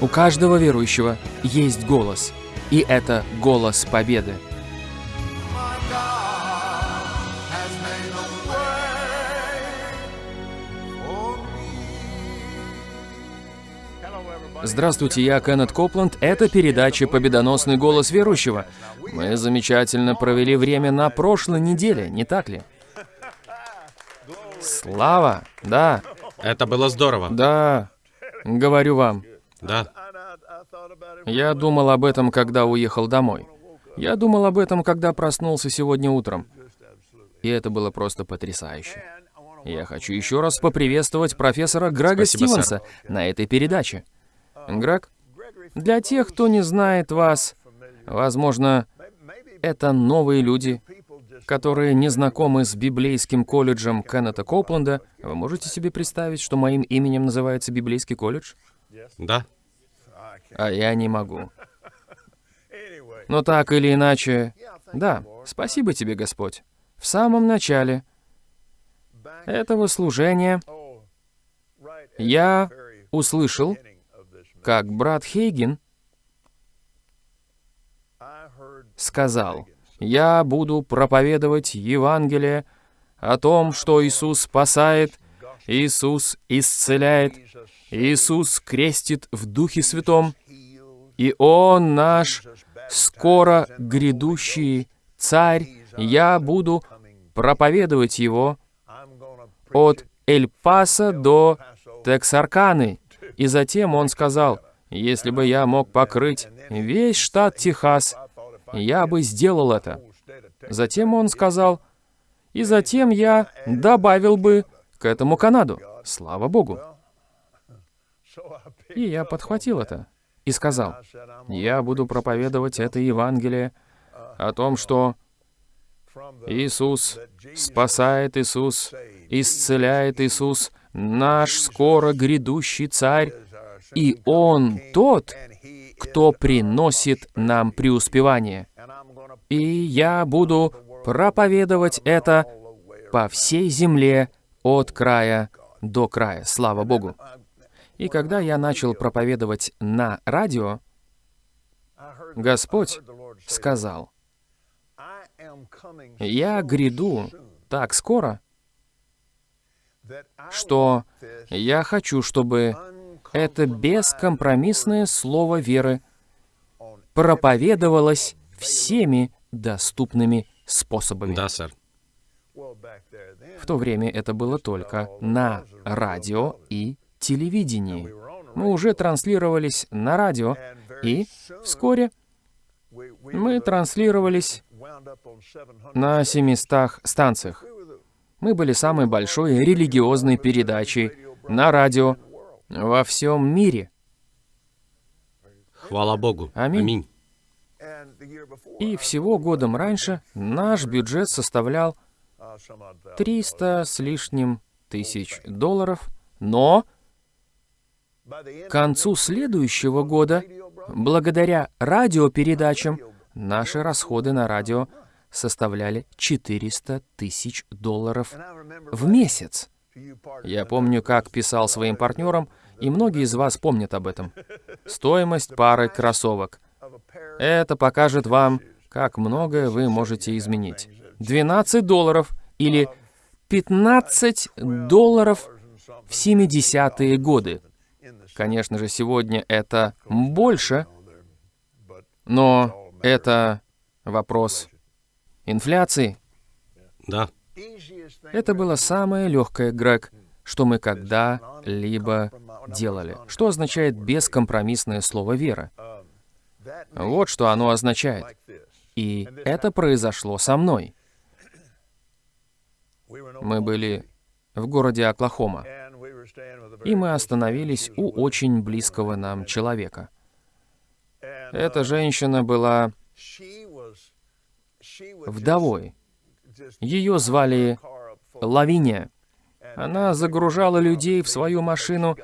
У каждого верующего есть голос, и это голос победы. Здравствуйте, я Кеннет Копланд. Это передача «Победоносный голос верующего». Мы замечательно провели время на прошлой неделе, не так ли? Слава, да. Это было здорово. Да, говорю вам. Да. Я думал об этом, когда уехал домой. Я думал об этом, когда проснулся сегодня утром. И это было просто потрясающе. Я хочу еще раз поприветствовать профессора Грега Спасибо, Стивенса сэр. на этой передаче. Грег, для тех, кто не знает вас, возможно, это новые люди, которые не знакомы с библейским колледжем Кеннета Копленда. Вы можете себе представить, что моим именем называется библейский колледж? Да. А я не могу. Но так или иначе, да, спасибо тебе, Господь. В самом начале этого служения я услышал, как брат Хейген сказал, «Я буду проповедовать Евангелие о том, что Иисус спасает, Иисус исцеляет, Иисус крестит в Духе Святом, и Он наш скоро грядущий Царь. Я буду проповедовать Его от Эль-Паса до Тексарканы». И затем он сказал, «Если бы я мог покрыть весь штат Техас, я бы сделал это». Затем он сказал, «И затем я добавил бы к этому Канаду». Слава Богу. И я подхватил это и сказал, «Я буду проповедовать это Евангелие о том, что Иисус спасает Иисус, исцеляет Иисус, наш скоро грядущий Царь, и Он тот, кто приносит нам преуспевание. И я буду проповедовать это по всей земле от края до края. Слава Богу. И когда я начал проповедовать на радио, Господь сказал, «Я гряду так скоро, что я хочу, чтобы это бескомпромиссное слово веры проповедовалось всеми доступными способами. Да, сэр. В то время это было только на радио и телевидении. Мы уже транслировались на радио, и вскоре мы транслировались на 700 станциях. Мы были самой большой религиозной передачей на радио во всем мире. Хвала Богу. Аминь. И всего годом раньше наш бюджет составлял 300 с лишним тысяч долларов, но к концу следующего года, благодаря радиопередачам, наши расходы на радио составляли 400 тысяч долларов в месяц. Я помню, как писал своим партнерам, и многие из вас помнят об этом. Стоимость пары кроссовок. Это покажет вам, как многое вы можете изменить. 12 долларов или 15 долларов в 70-е годы. Конечно же, сегодня это больше, но это вопрос инфляции. Да. Это было самое легкое, Грег, что мы когда-либо делали. Что означает бескомпромиссное слово «вера»? Вот что оно означает. И это произошло со мной. Мы были в городе Оклахома, и мы остановились у очень близкого нам человека. Эта женщина была вдовой. Ее звали Лавиния. Она загружала людей в свою машину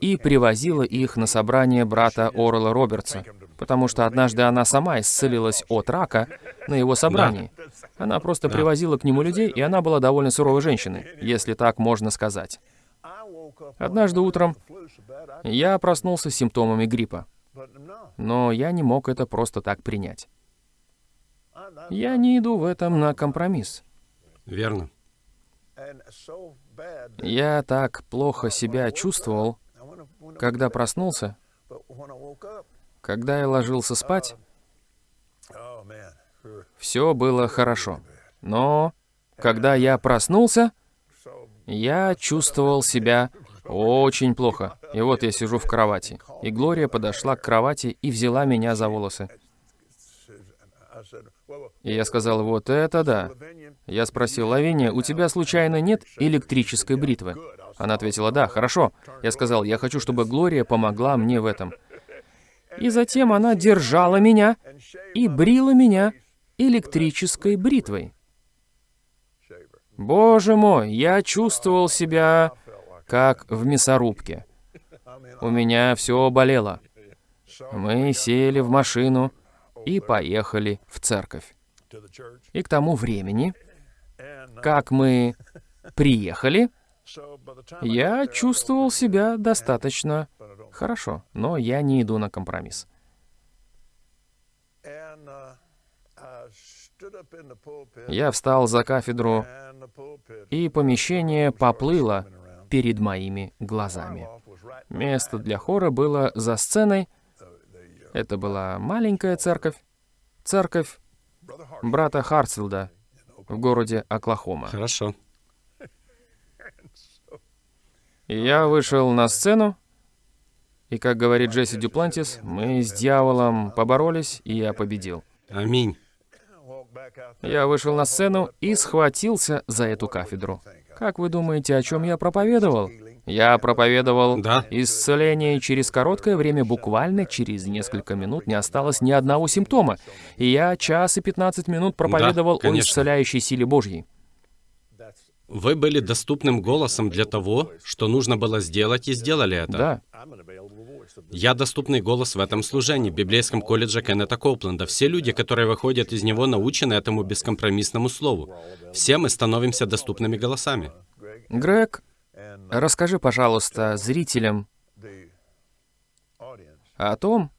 и привозила их на собрание брата Орла Робертса, потому что однажды она сама исцелилась от рака на его собрании. Она просто привозила к нему людей, и она была довольно суровой женщиной, если так можно сказать. Однажды утром я проснулся с симптомами гриппа, но я не мог это просто так принять. Я не иду в этом на компромисс. Верно. Я так плохо себя чувствовал, когда проснулся, когда я ложился спать, все было хорошо. Но когда я проснулся, я чувствовал себя очень плохо. И вот я сижу в кровати. И Глория подошла к кровати и взяла меня за волосы. И я сказал, вот это да. Я спросил, Лавиния, у тебя случайно нет электрической бритвы? Она ответила, да, хорошо. Я сказал, я хочу, чтобы Глория помогла мне в этом. И затем она держала меня и брила меня электрической бритвой. Боже мой, я чувствовал себя как в мясорубке. У меня все болело. Мы сели в машину и поехали в церковь. И к тому времени, как мы приехали, я чувствовал себя достаточно хорошо, но я не иду на компромисс. Я встал за кафедру, и помещение поплыло перед моими глазами. Место для хора было за сценой. Это была маленькая церковь. Церковь брата Хартфилда в городе Оклахома. Хорошо. Я вышел на сцену, и, как говорит Джесси Дюплантис, мы с дьяволом поборолись, и я победил. Аминь. Я вышел на сцену и схватился за эту кафедру. Как вы думаете, о чем я проповедовал? Я проповедовал Да. исцеление, через короткое время, буквально через несколько минут, не осталось ни одного симптома. И я час и 15 минут проповедовал о конечно. исцеляющей силе Божьей. Вы были доступным голосом для того, что нужно было сделать, и сделали это. Да, Я доступный голос в этом служении, в библейском колледже Кеннета Коупленда. Все люди, которые выходят из него, научены этому бескомпромиссному слову. Все мы становимся доступными голосами. Грег, расскажи, пожалуйста, зрителям о том,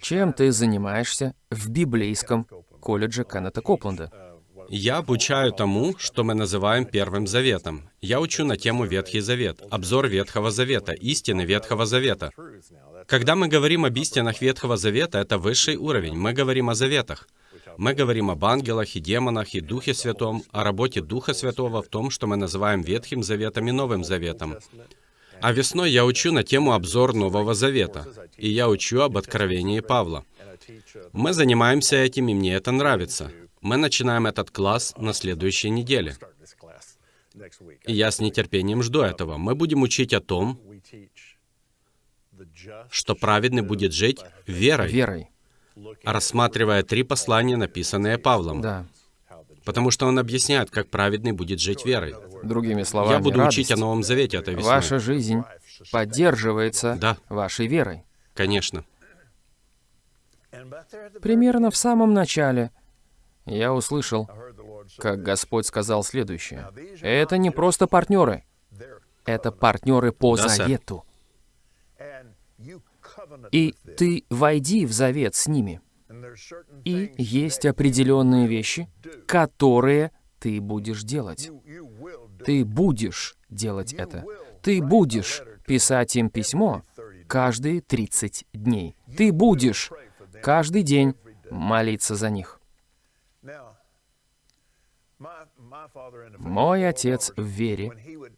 чем ты занимаешься в библейском колледже Кеннета Копленда. Я обучаю тому, что мы называем Первым Заветом. Я учу на тему Ветхий Завет, обзор Ветхого Завета, истины Ветхого Завета. Когда мы говорим об истинах Ветхого Завета, это высший уровень. Мы говорим о заветах. Мы говорим об ангелах и демонах и Духе Святом, о работе Духа Святого в том, что мы называем Ветхим Заветом и Новым Заветом. А весной я учу на тему обзор Нового Завета, и я учу об откровении Павла. Мы занимаемся этим, и мне это нравится. Мы начинаем этот класс на следующей неделе. И я с нетерпением жду этого. Мы будем учить о том, что праведный будет жить верой, Верой. рассматривая три послания, написанные Павлом. Да. Потому что он объясняет, как праведный будет жить верой. Другими словами, Я буду учить о радость. Новом Завете этой весной. Ваша жизнь поддерживается Да. вашей верой. Конечно. Примерно в самом начале я услышал, как Господь сказал следующее. Это не просто партнеры, это партнеры по Да, сэр. завету. И ты войди в завет с ними. И есть определенные вещи, которые ты будешь делать. Ты будешь делать это. Ты будешь писать им письмо каждые 30 дней. Ты будешь каждый день молиться за них. Мой отец в вере,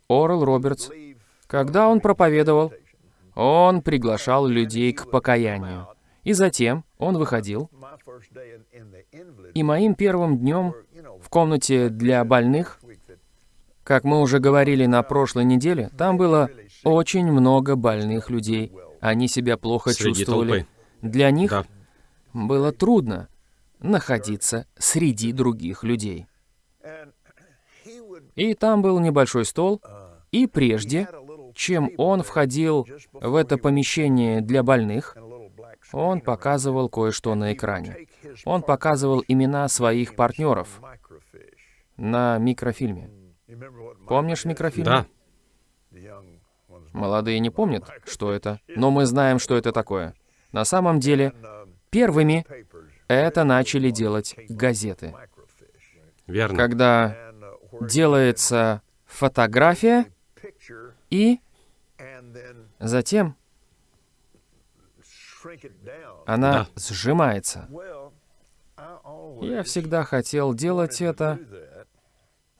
Орел Робертс, когда он проповедовал, он приглашал людей к покаянию. И затем он выходил, и моим первым днем в комнате для больных, как мы уже говорили на прошлой неделе, там было очень много больных людей. Они себя плохо Среди чувствовали. толпы. Для них Да. было трудно находиться среди других людей. И там был небольшой стол, и прежде, чем он входил в это помещение для больных, он показывал кое-что на экране. Он показывал имена своих партнеров на микрофильме. Помнишь микрофильм? Да. Молодые не помнят, что это, но мы знаем, что это такое. На самом деле, первыми это начали делать газеты. Верно. Когда делается фотография, и затем она Да. сжимается. Я всегда хотел делать это,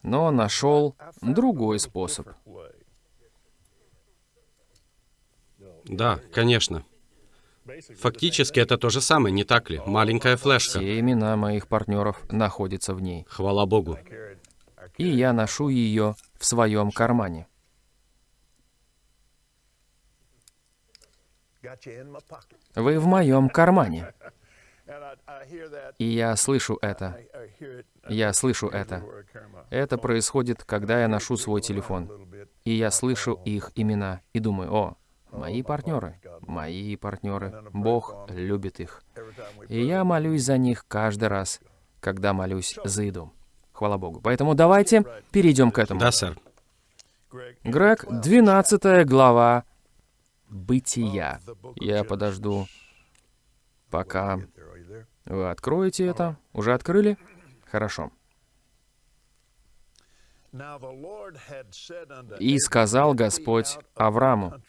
но нашел другой способ. Да, конечно. Фактически это то же самое, не так ли? Маленькая флешка. Все имена моих партнеров находятся в ней, Хвала Богу. И я ношу ее в своем кармане. Вы в моем кармане. И я слышу это. Я слышу это. Это происходит, когда я ношу свой телефон. И я слышу их имена и думаю, о, мои партнеры, мои партнеры, Бог любит их. И я молюсь за них каждый раз, когда молюсь за еду. Хвала Богу. Поэтому давайте перейдем к этому. Да, сэр. Грег, 12 глава Бытия. Я подожду, пока вы откроете это. Уже открыли? Хорошо. И сказал Господь Аврааму,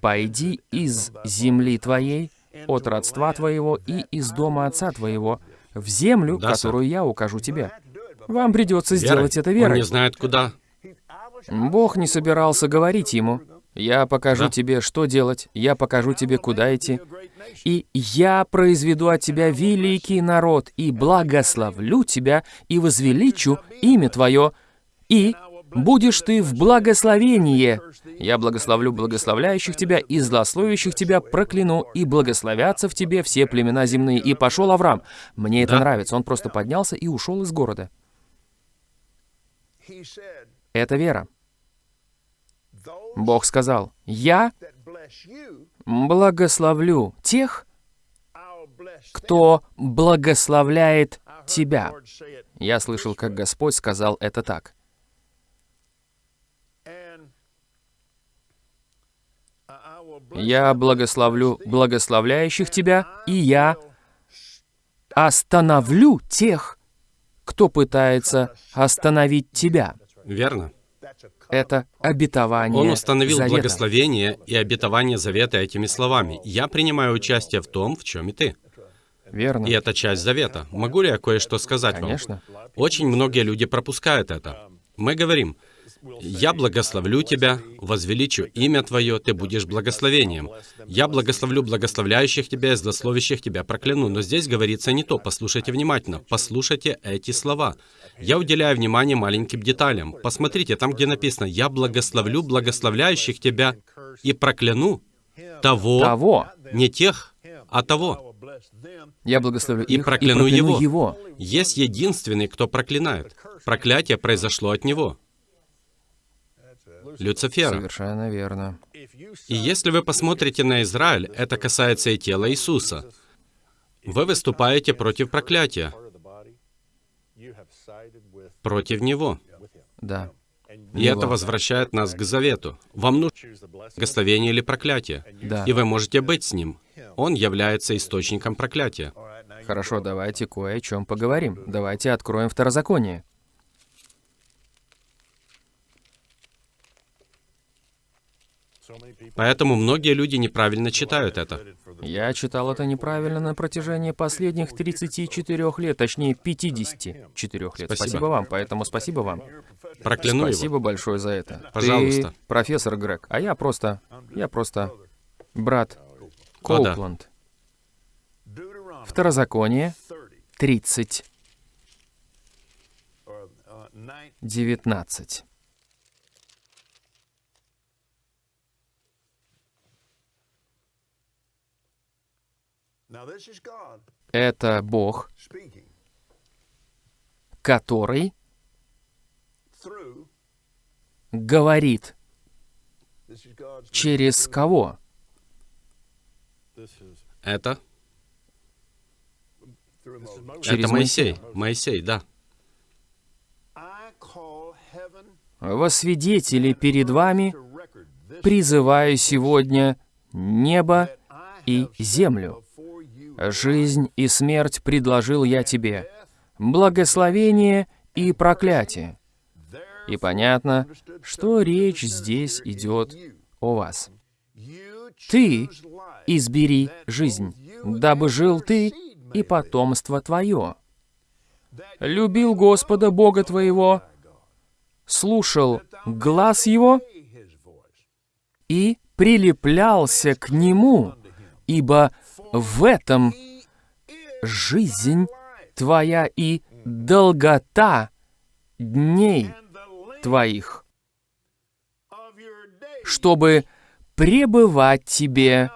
«Пойди из земли твоей, от родства твоего и из дома отца твоего, в землю, Да, сэр. которую я укажу тебе. Вам придется Верой. сделать это Он верой. не знает, куда. Бог не собирался говорить ему. Я покажу Да. тебе, что делать, я покажу тебе, куда идти. И я произведу от тебя великий народ, и благословлю тебя, и возвеличу имя твое, и будешь ты в благословении. Я благословлю благословляющих тебя, и злословящих тебя прокляну, и благословятся в тебе все племена земные. И пошел Авраам. Мне это Да. нравится. Он просто поднялся и ушел из города. Это вера. Бог сказал, «Я благословлю тех, кто благословляет тебя». Я слышал, как Господь сказал это так. «Я благословлю благословляющих тебя, и я остановлю тех, кто пытается остановить тебя». Верно. Это обетование Он установил завета. благословение и обетование завета этими словами. «Я принимаю участие в том, в чем и ты». Верно. И это часть завета. Могу ли я кое-что сказать Конечно. вам? Очень многие люди пропускают это. Мы говорим, «Я благословлю тебя, возвеличу имя твое, ты будешь благословением. Я благословлю благословляющих тебя и злословящих тебя прокляну». Но здесь говорится не то. Послушайте внимательно. Послушайте эти слова. Я уделяю внимание маленьким деталям. Посмотрите, там, где написано, «Я благословлю благословляющих тебя и прокляну того, Того. не тех, а того». Я благословлю И их прокляну и прокляну его. его. Есть единственный, кто проклинает. Проклятие произошло от него. Люцифера. Совершенно верно. И если вы посмотрите на Израиль, это касается и тела Иисуса. Вы выступаете против проклятия, против Него. Да. И это возвращает нас к завету. Вам нужно благословение или проклятие. Да. И вы можете быть с Ним. Он является источником проклятия. Хорошо, давайте кое о чем поговорим. Давайте откроем второзаконие. Поэтому многие люди неправильно читают это. Я читал это неправильно на протяжении последних 34 лет, точнее 54 лет. Спасибо. Спасибо вам, поэтому спасибо вам. Прокляну Спасибо его. большое за это. Пожалуйста. Ты профессор Грег, а я просто... Я просто... Брат О, да. Коупланд. Второзаконие 30, 19. Это Бог, который говорит через кого? Это? Через это Моисей. Моисей, да. Во свидетели перед вами призываю сегодня небо и землю. Жизнь и смерть предложил я тебе, благословение и проклятие. И понятно, что речь здесь идет о вас. Ты избери жизнь, дабы жил ты и потомство твое. Любил Господа Бога твоего, слушал глаз Его и прилеплялся к Нему, ибо в этом жизнь твоя и долгота дней твоих, чтобы пребывать тебе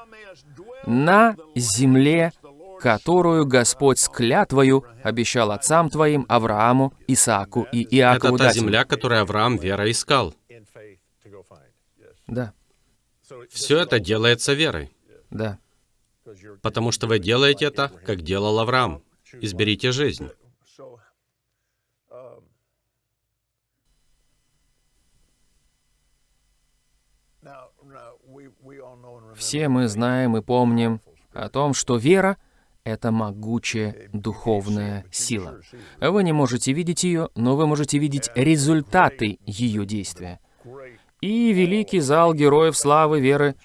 на земле, которую Господь с клятвою обещал отцам твоим, Аврааму, Исааку и Иакову Это та дать им». земля, которую Авраам верой искал. Да, Все это делается верой. да. Потому что вы делаете это, как делал Авраам. Изберите жизнь. Все мы знаем и помним о том, что вера — это могучая духовная сила. Вы не можете видеть ее, но вы можете видеть результаты ее действия. И великий зал героев славы веры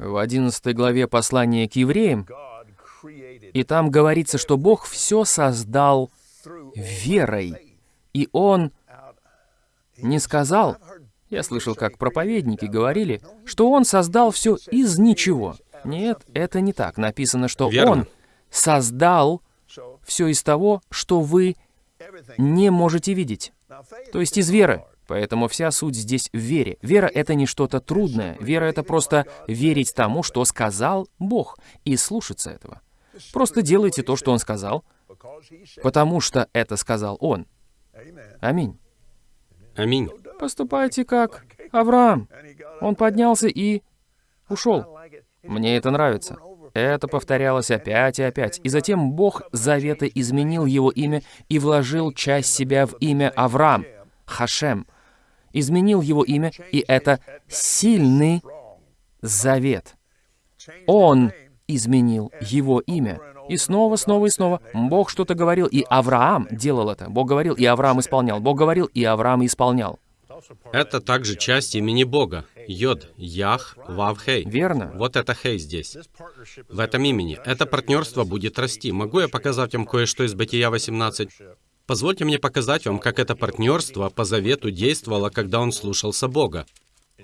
в 11 главе послания к евреям, и там говорится, что Бог все создал верой, и Он не сказал, я слышал, как проповедники говорили, что Он создал все из ничего. Нет, это не так. Написано, что Верно. Он создал все из того, что вы не можете видеть. То есть из веры. Поэтому вся суть здесь в вере. Вера — это не что-то трудное. Вера — это просто верить тому, что сказал Бог, и слушаться этого. Просто делайте то, что Он сказал, потому что это сказал Он. Аминь. Аминь. Поступайте как Авраам. Он поднялся и ушел. Мне это нравится. Это повторялось опять и опять. И затем Бог Завета изменил его имя и вложил часть себя в имя Авраам, Хашем. Изменил его имя, и это сильный завет. Он изменил его имя. И снова, снова и снова Бог что-то говорил, и Авраам делал это. Бог говорил, и Авраам исполнял. Бог говорил, и Авраам исполнял. Это также часть имени Бога. Йод, Ях, Вав, Хей. Верно? Вот это Хей здесь. В этом имени. Это партнерство будет расти. Могу я показать вам кое-что из Бытия 18? Позвольте мне показать вам, как это партнерство по завету действовало, когда он слушался Бога.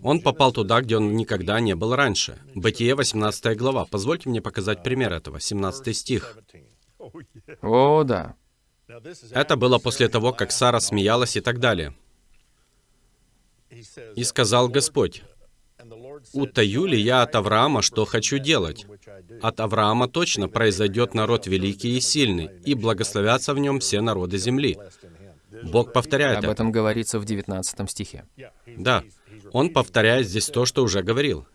Он попал туда, где он никогда не был раньше. Бытие 18 глава. Позвольте мне показать пример этого. 17 стих. О, да. Это было после того, как Сара смеялась и так далее. И сказал Господь, «Утаю ли я от Авраама, что хочу делать? От Авраама точно произойдет народ великий и сильный, и благословятся в нем все народы земли». Бог повторяет Об это. этом говорится в 19 стихе. Да, Он повторяет здесь то, что уже говорил.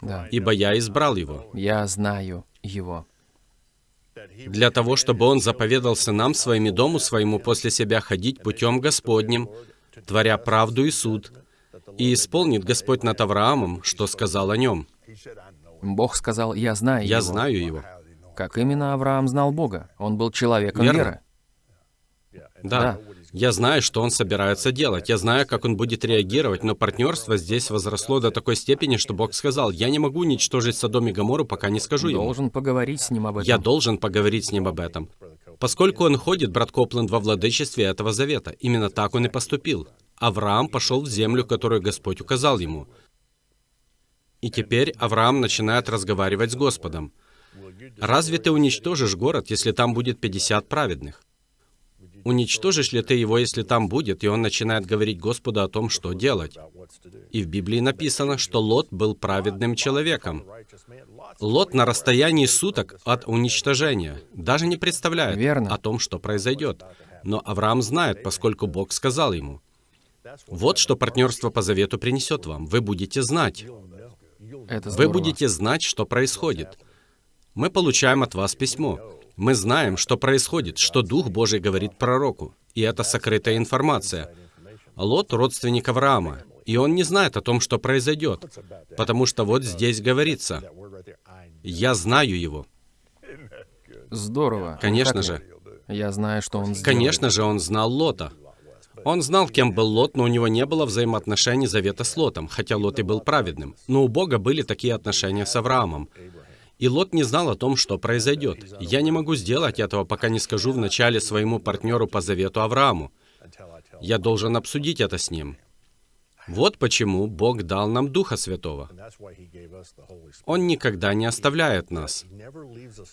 Да. «Ибо я избрал его». Я знаю его. Для того, чтобы он заповедал сынам своим и дому своему после себя ходить путем Господним, творя правду и суд, и исполнит Господь над Авраамом, что сказал о нем. Бог сказал, я знаю Я его. знаю его. Как именно Авраам знал Бога? Он был человеком Верно. веры. Да. Я знаю, что он собирается делать. Я знаю, как он будет реагировать, но партнерство здесь возросло до такой степени, что Бог сказал, я не могу уничтожить Содом и Гоморру, пока не скажу ему. Должен поговорить с ним об этом. Я должен поговорить с ним об этом. Поскольку он ходит, брат Копленд, во владычестве этого завета, именно так он и поступил. Авраам пошел в землю, которую Господь указал ему. И теперь Авраам начинает разговаривать с Господом. Разве ты уничтожишь город, если там будет 50 праведных? Уничтожишь ли ты его, если там будет, и он начинает говорить Господу о том, что делать? И в Библии написано, что Лот был праведным человеком. Лот на расстоянии суток от уничтожения даже не представляет Верно. о том, что произойдет. Но Авраам знает, поскольку Бог сказал ему. Вот что партнерство по завету принесет вам. Вы будете знать. Вы будете знать, что происходит. Мы получаем от вас письмо. Мы знаем, что происходит, что Дух Божий говорит пророку. И это сокрытая информация. Лот — родственник Авраама. И он не знает о том, что произойдет, потому что вот здесь говорится, «Я знаю его». Здорово. Конечно же. Я знаю, что он сделал. Конечно же, он знал Лота. Он знал, кем был Лот, но у него не было взаимоотношений завета с Лотом, хотя Лот и был праведным. Но у Бога были такие отношения с Авраамом. И Лот не знал о том, что произойдет. Я не могу сделать этого, пока не скажу вначале своему партнеру по завету Аврааму. Я должен обсудить это с ним. Вот почему Бог дал нам Духа Святого. Он никогда не оставляет нас.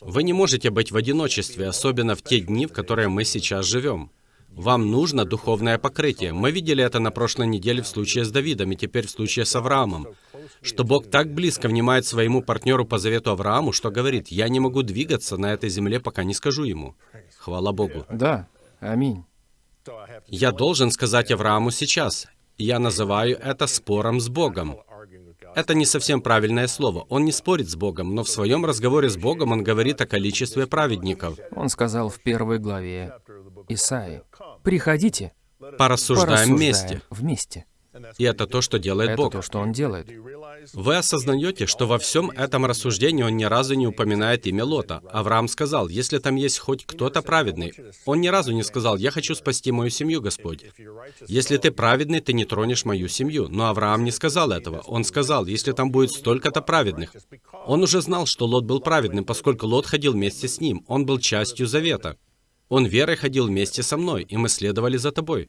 Вы не можете быть в одиночестве, особенно в те дни, в которые мы сейчас живем. Вам нужно духовное покрытие. Мы видели это на прошлой неделе в случае с Давидом и теперь в случае с Авраамом. Что Бог так близко внимает своему партнеру по завету Аврааму, что говорит, «Я не могу двигаться на этой земле, пока не скажу ему». Хвала Богу. Да, аминь. Я должен сказать Аврааму сейчас. Я называю это спором с Богом. Это не совсем правильное слово. Он не спорит с Богом, но в своем разговоре с Богом он говорит о количестве праведников. Он сказал в первой главе Исаи, «Приходите, Порассуждаем порассуждаем вместе. вместе». И это то, что делает Это Бог. то, что он делает. Вы осознаете, что во всем этом рассуждении он ни разу не упоминает имя Лота. Авраам сказал, если там есть хоть кто-то праведный. Он ни разу не сказал, я хочу спасти мою семью, Господь. Если ты праведный, ты не тронешь мою семью. Но Авраам не сказал этого. Он сказал, если там будет столько-то праведных. Он уже знал, что Лот был праведным, поскольку Лот ходил вместе с ним. Он был частью завета. Он верой ходил вместе со мной, и мы следовали за тобой.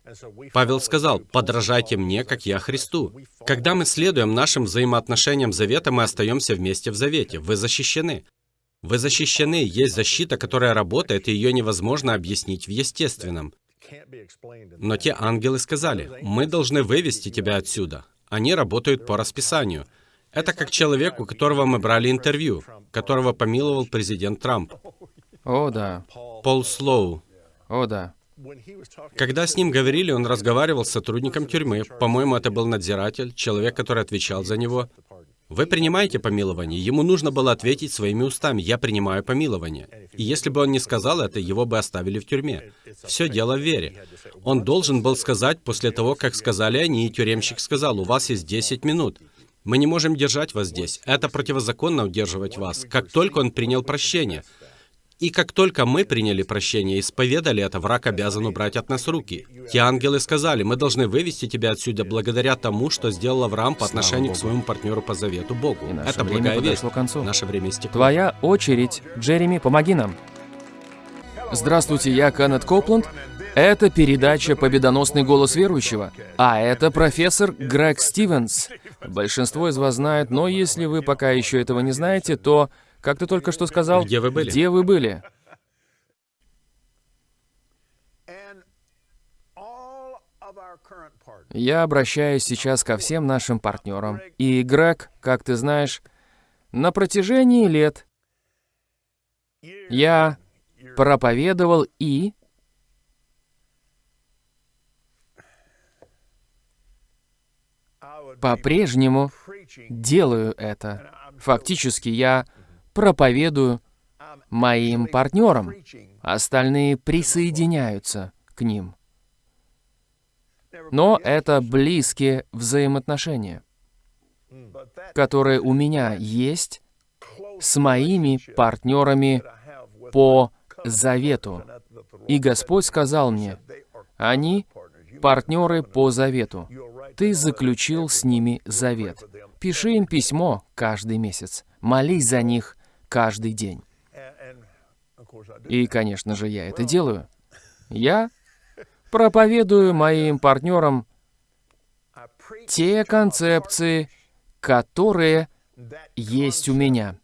Павел сказал, «Подражайте мне, как я Христу». Когда мы следуем нашим взаимоотношениям завета, мы остаемся вместе в завете. Вы защищены. Вы защищены. Есть защита, которая работает, и ее невозможно объяснить в естественном. Но те ангелы сказали, «Мы должны вывести тебя отсюда». Они работают по расписанию. Это как человек, у которого мы брали интервью, которого помиловал президент Трамп. О, да, Пол Слоу. о, да. Когда с ним говорили, он разговаривал с сотрудником тюрьмы. По-моему, это был надзиратель, человек, который отвечал за него. Вы принимаете помилование? Ему нужно было ответить своими устами, я принимаю помилование. И если бы он не сказал это, его бы оставили в тюрьме. Все дело в вере. Он должен был сказать после того, как сказали они, и тюремщик сказал, у вас есть 10 минут. Мы не можем держать вас здесь. Это противозаконно удерживать вас. Как только он принял прощение. И как только мы приняли прощение и исповедали это, враг обязан убрать от нас руки. Те ангелы сказали, мы должны вывести тебя отсюда благодаря тому, что сделал Авраам по отношению к своему партнеру по завету Богу. Это время благая весть. подошло к концу. Наше время истекло. Твоя очередь. Джереми, помоги нам. Здравствуйте, я Кеннет Копланд. Это передача «Победоносный голос верующего». А это профессор Грег Стивенс. Большинство из вас знает, но если вы пока еще этого не знаете, то, как ты только что сказал... Где вы были? Где вы были? Я обращаюсь сейчас ко всем нашим партнерам. И, Грег, как ты знаешь, на протяжении лет я проповедовал и по-прежнему делаю это. Фактически я проповедую моим партнерам. Остальные присоединяются к ним. Но это близкие взаимоотношения, которые у меня есть с моими партнерами по завету. И Господь сказал мне, они партнеры по завету. Ты заключил с ними завет. Пиши им письмо каждый месяц. Молись за них каждый день. И, конечно же, я это делаю. Я проповедую моим партнерам те концепции, которые есть у меня.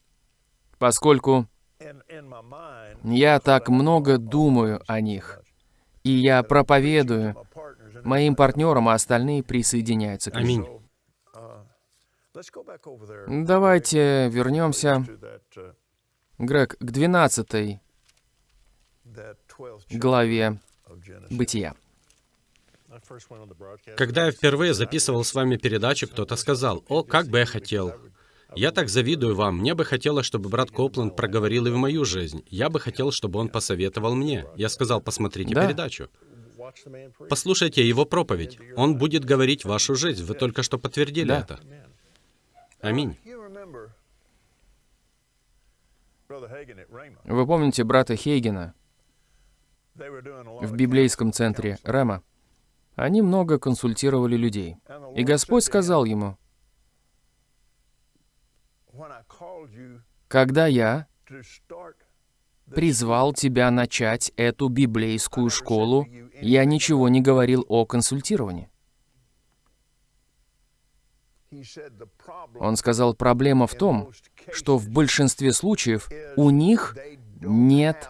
Поскольку я так много думаю о них, и я проповедую моим партнерам, а остальные присоединяются к ним. Аминь. Давайте вернемся, Грег, к 12 главе Бытия. Когда я впервые записывал с вами передачу, кто-то сказал, «О, как бы я хотел». Я так завидую вам. Мне бы хотелось, чтобы брат Копланд проговорил и в мою жизнь. Я бы хотел, чтобы он посоветовал мне. Я сказал, посмотрите Да. передачу. Послушайте его проповедь. Он будет говорить вашу жизнь. Вы только что подтвердили Да. это. Аминь. Вы помните брата Хейгена в библейском центре Рема? Они много консультировали людей. И Господь сказал ему, когда я призвал тебя начать эту библейскую школу, я ничего не говорил о консультировании. Он сказал, проблема в том, что в большинстве случаев у них нет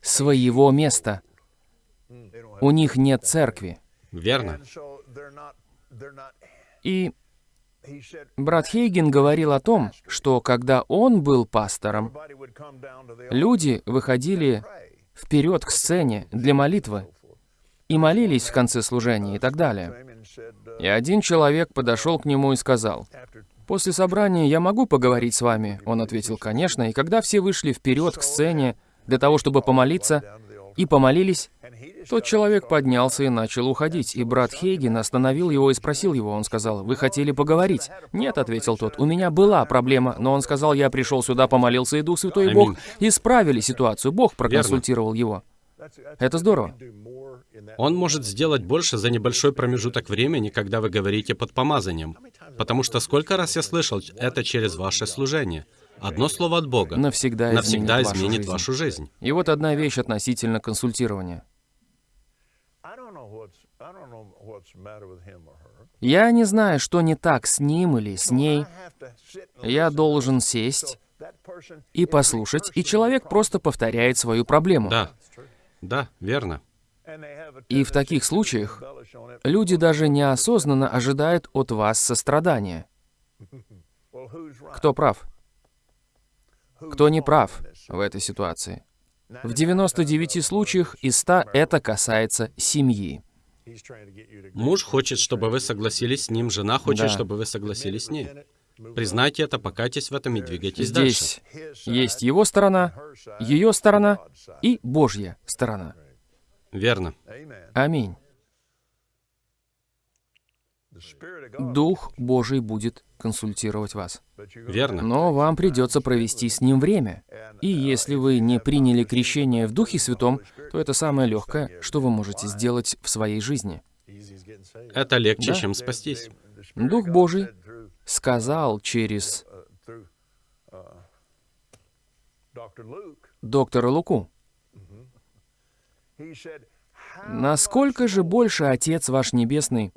своего места. У них нет церкви. Верно. И брат Хейген говорил о том, что когда он был пастором, люди выходили вперед к сцене для молитвы и молились в конце служения и так далее. И один человек подошел к нему и сказал, «После собрания я могу поговорить с вами?» Он ответил, «Конечно». И когда все вышли вперед к сцене для того, чтобы помолиться, и помолились, тот человек поднялся и начал уходить, и брат Хейген остановил его и спросил его. Он сказал, «Вы хотели поговорить?» «Нет», — ответил тот, «у меня была проблема, но он сказал, я пришел сюда, помолился, и Дух Святой и Бог исправили ситуацию, Бог проконсультировал его». Это здорово. Он может сделать больше за небольшой промежуток времени, когда вы говорите под помазанием. Потому что сколько раз я слышал это через ваше служение. Одно слово от Бога Навсегда, навсегда изменит, вашу изменит жизнь. вашу жизнь. И вот одна вещь относительно консультирования. Я не знаю, что не так с ним или с ней. Я должен сесть и послушать, и человек просто повторяет свою проблему. Да, да, верно. И в таких случаях люди даже неосознанно ожидают от вас сострадания. Кто прав? Кто не прав в этой ситуации? В 99 случаях из 100 это касается семьи. Муж хочет, чтобы вы согласились с ним, жена хочет, Да. чтобы вы согласились с ней. Признайте это, покайтесь в этом и двигайтесь дальше. Здесь есть его сторона, ее сторона и Божья сторона. Верно. Аминь. Дух Божий будет консультировать вас. Верно. Но вам придется провести с ним время. И если вы не приняли крещение в Духе Святом, то это самое легкое, что вы можете сделать в своей жизни. Это легче, Да. чем спастись. Дух Божий сказал через доктора Луку, насколько же больше Отец ваш Небесный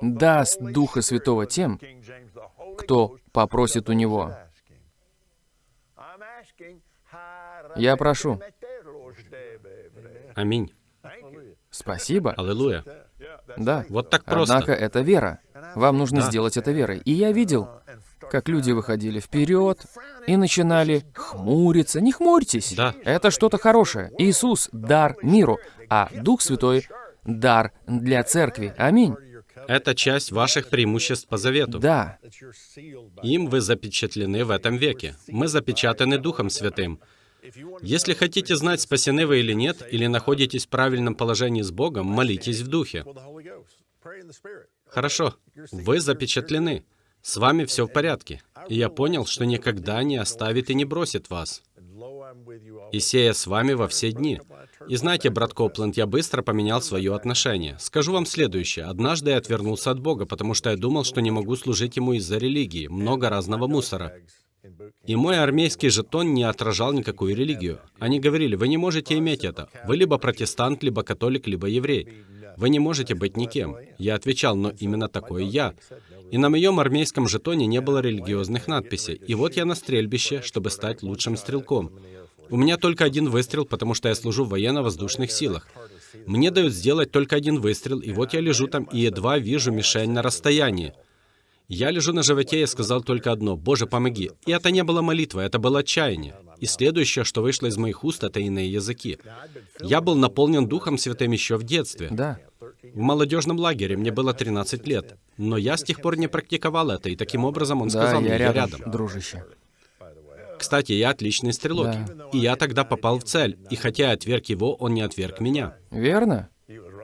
даст Духа Святого тем, кто попросит у Него. Я прошу. Аминь. Спасибо. Аллилуйя. Да. Вот так просто. Однако это вера. Вам нужно Да. сделать это верой. И я видел, как люди выходили вперед и начинали хмуриться. Не хмурьтесь. Да. Это что-то хорошее. Иисус — дар миру, а Дух Святой — дар для церкви. Аминь. Это часть ваших преимуществ по завету. Да. Им вы запечатлены в этом веке. Мы запечатаны Духом Святым. Если хотите знать, спасены вы или нет, или находитесь в правильном положении с Богом, молитесь в Духе. Хорошо, вы запечатлены. С вами все в порядке. И я понял, что никогда не оставит и не бросит вас. И сея с вами во все дни. И знаете, брат Копленд, я быстро поменял свое отношение. Скажу вам следующее. Однажды я отвернулся от Бога, потому что я думал, что не могу служить Ему из-за религии. Много разного мусора. И мой армейский жетон не отражал никакую религию. Они говорили, вы не можете иметь это. Вы либо протестант, либо католик, либо еврей. Вы не можете быть никем. Я отвечал, но именно такой я. И на моем армейском жетоне не было религиозных надписей. И вот я на стрельбище, чтобы стать лучшим стрелком. У меня только один выстрел, потому что я служу в военно-воздушных силах. Мне дают сделать только один выстрел, и вот я лежу там и едва вижу мишень на расстоянии. Я лежу на животе и сказал только одно «Боже, помоги». И это не было молитва, это было отчаяние. И следующее, что вышло из моих уст, это иные языки. Я был наполнен Духом Святым еще в детстве. Да. В молодежном лагере мне было 13 лет. Но я с тех пор не практиковал это, и таким образом он Да, сказал мне, я рядом. дружище. Кстати, я отличный стрелок. Да. И я тогда попал в цель. И хотя я отверг его, он не отверг меня. Верно?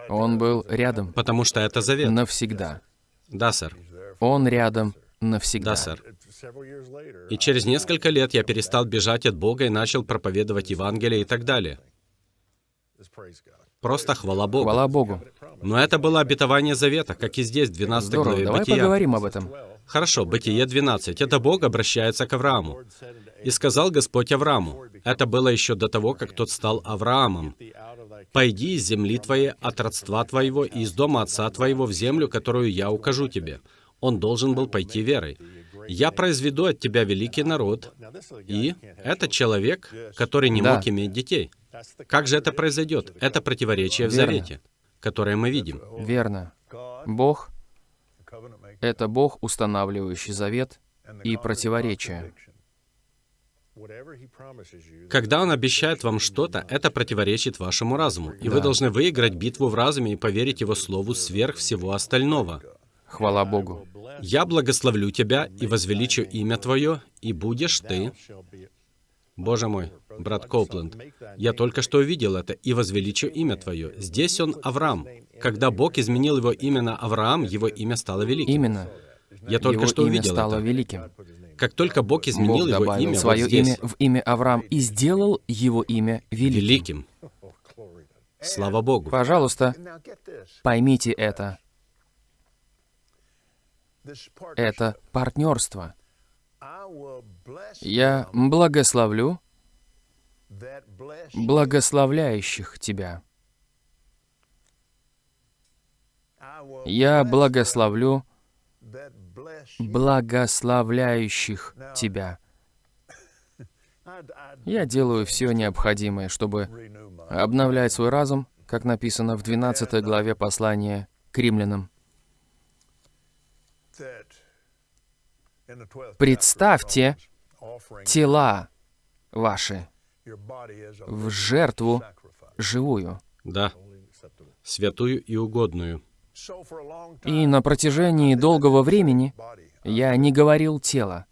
Он был рядом Потому что это завет. навсегда. Да, сэр. Он рядом навсегда. Да, сэр. И через несколько лет я перестал бежать от Бога и начал проповедовать Евангелие и так далее. Просто хвала Богу. Хвала Богу. Но это было обетование завета, как и здесь, в 12 Здорово, главе давай Бытия. поговорим об этом. Хорошо, Бытие 12. Это Бог обращается к Аврааму. «И сказал Господь Аврааму». Это было еще до того, как тот стал Авраамом. «Пойди из земли твоей, от родства твоего и из дома отца твоего в землю, которую я укажу тебе». Он должен был пойти верой. «Я произведу от тебя великий народ». И это человек, который не Да. мог иметь детей. Как же это произойдет? Это противоречие в завете, которое мы видим. Верно. Бог — это Бог, устанавливающий завет и противоречия. Когда он обещает вам что-то, это противоречит вашему разуму, и вы Да. должны выиграть битву в разуме и поверить его слову сверх всего остального. Хвала Богу. «Я благословлю тебя и возвеличу имя твое, и будешь ты...» Боже мой, брат Коупленд, я только что увидел это, «и возвеличу имя твое». Здесь он Авраам. Когда Бог изменил его имя на Авраам, его имя стало великим. Именно. Я только Его что имя увидел стало это. великим. Как только Бог изменил Бог его имя вот свое здесь, имя в имя Авраам и сделал его имя великим. великим. Слава Богу. Пожалуйста, поймите это. Это партнерство. Я благословлю благословляющих тебя. Я благословлю благословляющих тебя. Я делаю все необходимое, чтобы обновлять свой разум, как написано в 12 главе послания к римлянам. Представьте тела ваши в жертву живую. Да, святую и угодную. И на протяжении долгого времени я не говорил тело,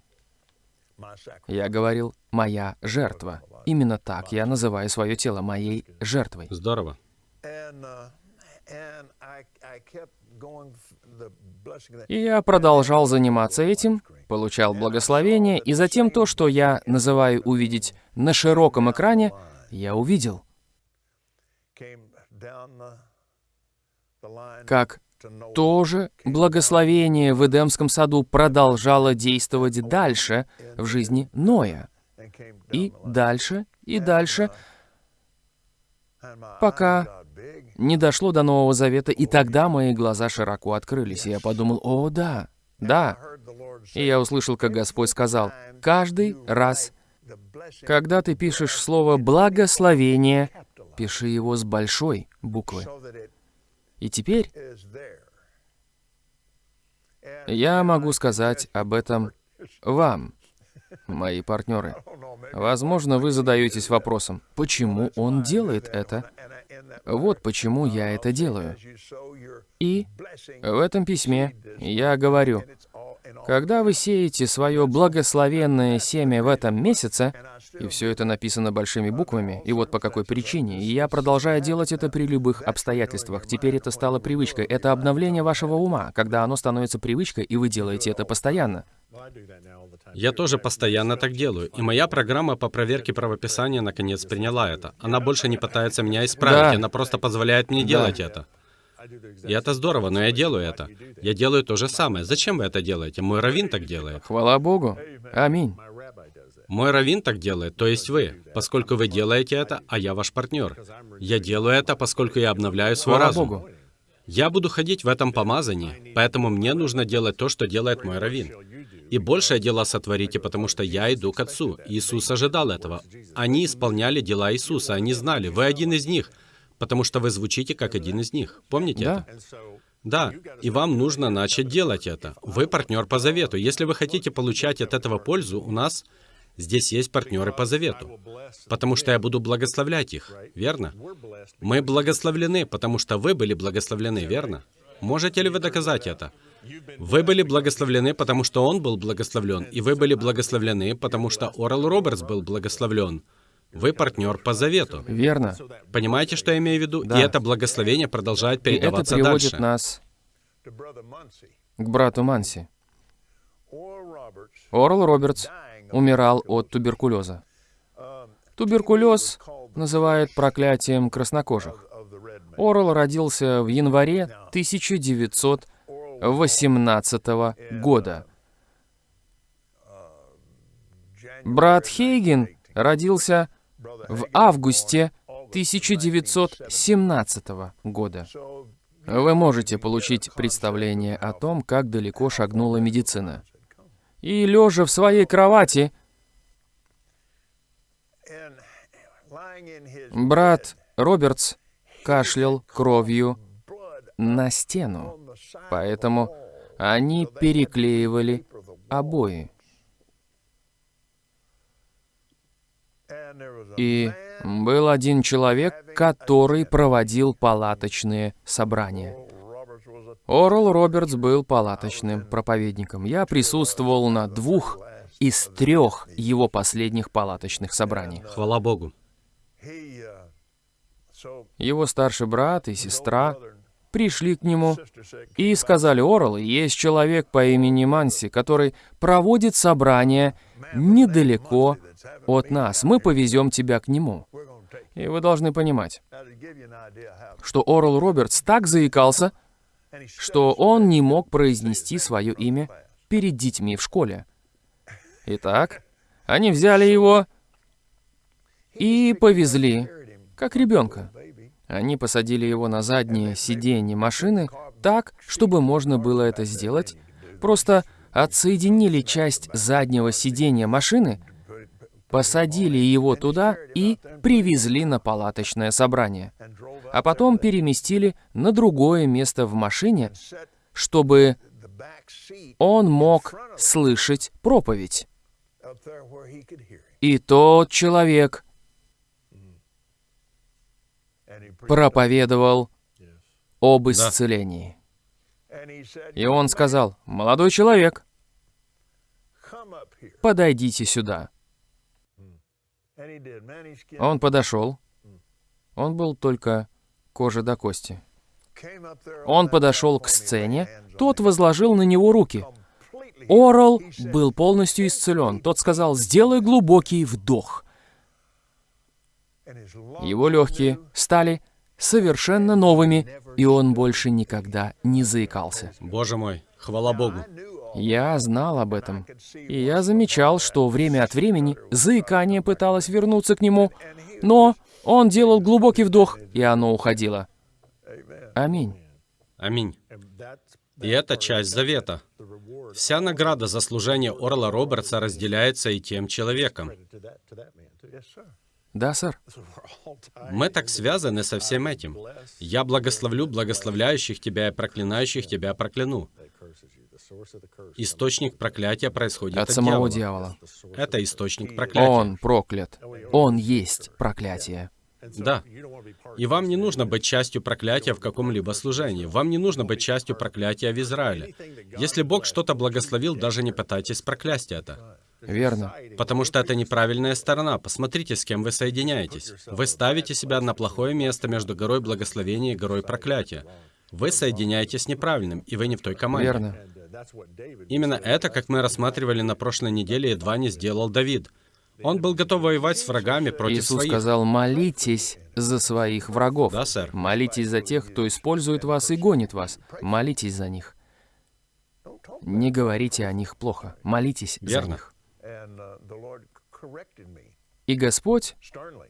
я говорил «моя жертва». Именно так я называю свое тело моей жертвой. Здорово. И я продолжал заниматься этим, получал благословение, и затем то, что я называю увидеть на широком экране, я увидел, как тоже благословение в Эдемском саду продолжало действовать дальше в жизни Ноя. И дальше, и дальше, пока не дошло до Нового Завета, и тогда мои глаза широко открылись, и я подумал, о, да, да. И я услышал, как Господь сказал, каждый раз, когда ты пишешь слово «благословение», пиши его с большой буквы. И теперь я могу сказать об этом вам, мои партнеры. Возможно, вы задаетесь вопросом, почему он делает это? Вот почему я это делаю. И в этом письме я говорю, когда вы сеете свое благословенное семя в этом месяце, и все это написано большими буквами, и вот по какой причине, и я продолжаю делать это при любых обстоятельствах. Теперь это стало привычкой. Это обновление вашего ума, когда оно становится привычкой, и вы делаете это постоянно. Я тоже постоянно так делаю, и моя программа по проверке правописания наконец приняла это. Она больше не пытается меня исправить, Да. она просто позволяет мне Да. делать это. И это здорово, но я делаю это. Я делаю то же самое. Зачем вы это делаете? Мой раввин так делает. Хвала Богу. Аминь. Мой раввин так делает, то есть вы, поскольку вы делаете это, а я ваш партнер. Я делаю это, поскольку я обновляю свой Хвала разум. Богу. Я буду ходить в этом помазании, поэтому мне нужно делать то, что делает мой раввин. И большее дело сотворите, потому что я иду к Отцу. Иисус ожидал этого. Они исполняли дела Иисуса, они знали, вы один из них, потому что вы звучите как один из них. Помните Да. это? Да, и вам нужно начать делать это. Вы партнер по завету. Если вы хотите получать от этого пользу, у нас здесь есть партнеры по завету. Потому что я буду благословлять их, верно? Мы благословлены, потому что вы были благословлены, верно? Можете ли вы доказать это? Вы были благословлены, потому что он был благословлен, и вы были благословлены, потому что Орел Робертс был благословлен. Вы партнер по завету. Верно. Понимаете, что я имею в виду? Да. И это благословение продолжает И это передаваться приводит дальше. нас к брату Манси. Орл Робертс умирал от туберкулеза. Туберкулез называют проклятием краснокожих. Орл родился в январе 1918 года. Брат Хейген родился в августе 1917 года. Вы можете получить представление о том, как далеко шагнула медицина. И лежа в своей кровати, брат Робертс кашлял кровью на стену, поэтому они переклеивали обои. И был один человек, который проводил палаточные собрания. Орл Робертс был палаточным проповедником. Я присутствовал на двух из трех его последних палаточных собраний. Хвала Богу. Его старший брат и сестра пришли к нему и сказали, Орл, есть человек по имени Манси, который проводит собрание недалеко от нас. Мы повезем тебя к нему. И вы должны понимать, что Орл Робертс так заикался, что он не мог произнести свое имя перед детьми в школе. Итак, они взяли его и повезли, как ребенка. Они посадили его на заднее сиденье машины так, чтобы можно было это сделать. Просто отсоединили часть заднего сиденья машины, посадили его туда и привезли на палаточное собрание. А потом переместили на другое место в машине, чтобы он мог слышать проповедь. И тот человек проповедовал об исцелении. И он сказал, «Молодой человек, подойдите сюда». Он подошел. Он был только кожа до кости. Он подошел к сцене, тот возложил на него руки. Орал был полностью исцелен. Тот сказал, сделай глубокий вдох. Его легкие стали совершенно новыми, и он больше никогда не заикался. Боже мой, хвала Богу. Я знал об этом, и я замечал, что время от времени заикание пыталось вернуться к нему, но он делал глубокий вдох, и оно уходило. Аминь. Аминь. И это часть завета. Вся награда за служение Орла Робертса разделяется и тем человеком. Да, сэр. Мы так связаны со всем этим. Я благословлю благословляющих тебя и проклинающих тебя прокляну. Источник проклятия происходит От от, самого дьявола. дьявола. Это источник проклятия. Он проклят. Он есть проклятие. Да. И вам не нужно быть частью проклятия в каком-либо служении. Вам не нужно быть частью проклятия в Израиле. Если Бог что-то благословил, даже не пытайтесь проклясть это. Верно. Потому что это неправильная сторона. Посмотрите, с кем вы соединяетесь. Вы ставите себя на плохое место между горой благословения и горой проклятия. Вы соединяетесь с неправильным, и вы не в той команде. Верно. Именно это, как мы рассматривали на прошлой неделе, едва не сделал Давид. Он был готов воевать с врагами против Иисус своих. сказал, молитесь за своих врагов. Да, сэр. Молитесь за тех, кто использует вас и гонит вас. Молитесь за них. Не говорите о них плохо. Молитесь за Верно. них. И Господь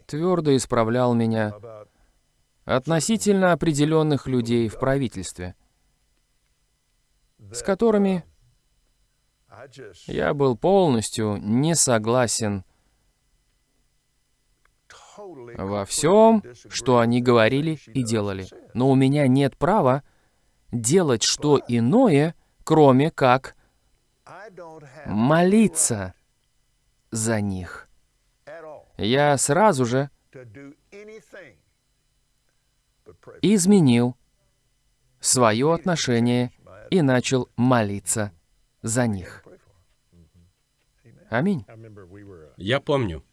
твердо исправлял меня относительно определенных людей в правительстве, с которыми я был полностью не согласен во всем, что они говорили и делали. Но у меня нет права делать что иное, кроме как молиться за них. Я сразу же изменил свое отношение и начал молиться за них. Аминь. Я помню.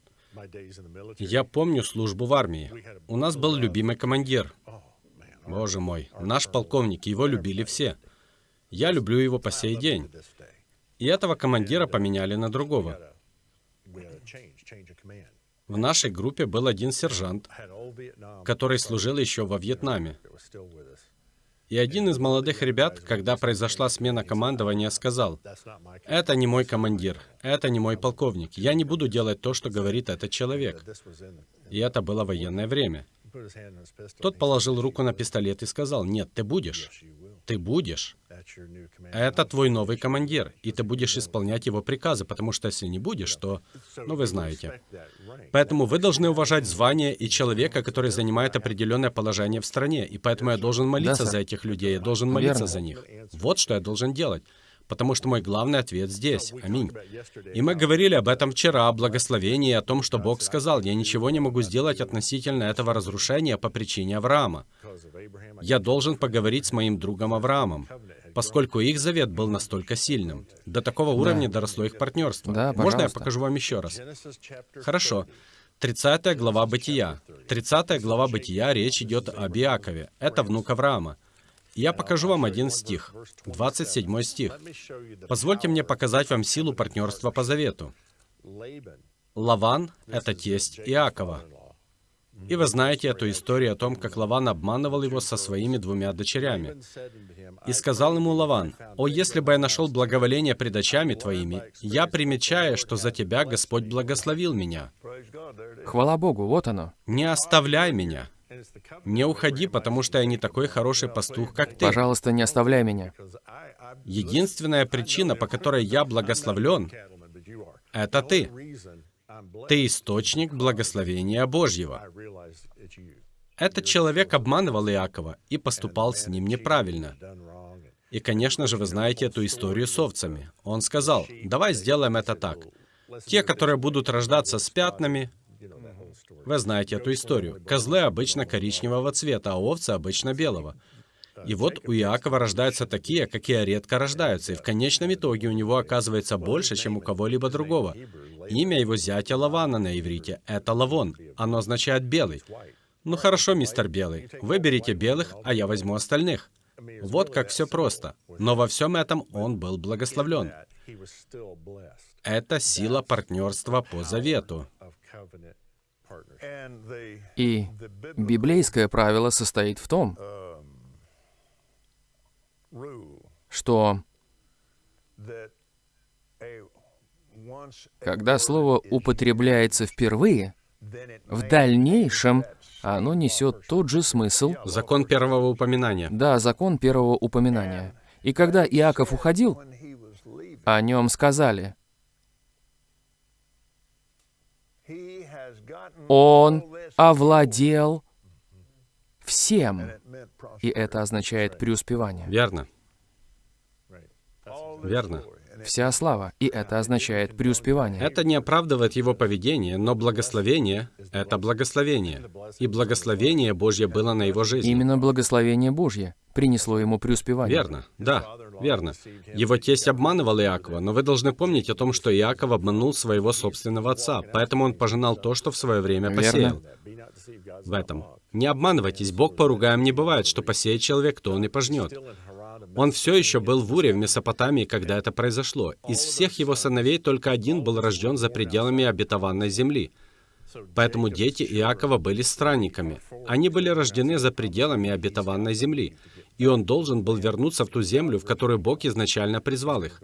Я помню службу в армии. У нас был любимый командир. Боже мой, наш полковник, его любили все. Я люблю его по сей день. И этого командира поменяли на другого. В нашей группе был один сержант, который служил еще во Вьетнаме. И один из молодых ребят, когда произошла смена командования, сказал, «Это не мой командир, это не мой полковник. Я не буду делать то, что говорит этот человек». И это было военное время. Тот положил руку на пистолет и сказал, «Нет, ты будешь. Ты будешь. Это твой новый командир, и ты будешь исполнять его приказы, потому что если не будешь, то... Ну, вы знаете. Поэтому вы должны уважать звание и человека, который занимает определенное положение в стране, и поэтому я должен молиться Да, за этих людей, я должен молиться Верно. за них. Вот что я должен делать. Потому что мой главный ответ здесь. Аминь. И мы говорили об этом вчера, о благословении, о том, что Бог сказал, я ничего не могу сделать относительно этого разрушения по причине Авраама. Я должен поговорить с моим другом Авраамом, поскольку их завет был настолько сильным. До такого уровня доросло их партнерство. Да, Можно я пожалуйста. покажу вам еще раз? Хорошо. 30 глава Бытия. 30 глава Бытия, речь идет об Иакове. Это внук Авраама. Я покажу вам один стих, 27 стих. Позвольте мне показать вам силу партнерства по завету. Лаван — это тесть Иакова. И вы знаете эту историю о том, как Лаван обманывал его со своими двумя дочерями. И сказал ему Лаван, «О, если бы я нашел благоволение пред очами твоими, я примечаю, что за тебя Господь благословил меня. Хвала Богу, вот оно. Не оставляй меня. Не уходи, потому что я не такой хороший пастух, как ты. Пожалуйста, не оставляй меня. Единственная причина, по которой я благословлен, это ты. Ты источник благословения Божьего. Этот человек обманывал Иакова и поступал с ним неправильно. И, конечно же, вы знаете эту историю с овцами. Он сказал, давай сделаем это так. Те, которые будут рождаться с пятнами, вы знаете эту историю. Козлы обычно коричневого цвета, а овцы обычно белого. И вот у Иакова рождаются такие, какие редко рождаются, и в конечном итоге у него оказывается больше, чем у кого-либо другого. Имя его зятя Лавана на иврите — это Лавон. Оно означает «белый». Ну хорошо, мистер Белый, выберите белых, а я возьму остальных. Вот как все просто. Но во всем этом он был благословлен. Это сила партнерства по завету. И библейское правило состоит в том, что когда слово употребляется впервые, в дальнейшем оно несет тот же смысл, Закон первого упоминания. да, закон первого упоминания. И когда Иаков уходил, о нем сказали, он овладел всем. И это означает преуспевание. Верно. Верно. Вся слава. И это означает преуспевание. Это не оправдывает его поведение, но благословение — это благословение. И благословение Божье было на его жизни. Именно благословение Божье принесло ему преуспевание. Верно, да, верно. Его тесть обманывал Иакова, но вы должны помнить о том, что Иаков обманул своего собственного отца, поэтому он пожинал то, что в свое время посеял. В этом. Не обманывайтесь, Бог поругаем не бывает, что посеет человек, то он и пожнет. Он все еще был в Уре, в Месопотамии, когда это произошло. Из всех его сыновей только один был рожден за пределами обетованной земли. Поэтому дети Иакова были странниками. Они были рождены за пределами обетованной земли. И он должен был вернуться в ту землю, в которую Бог изначально призвал их.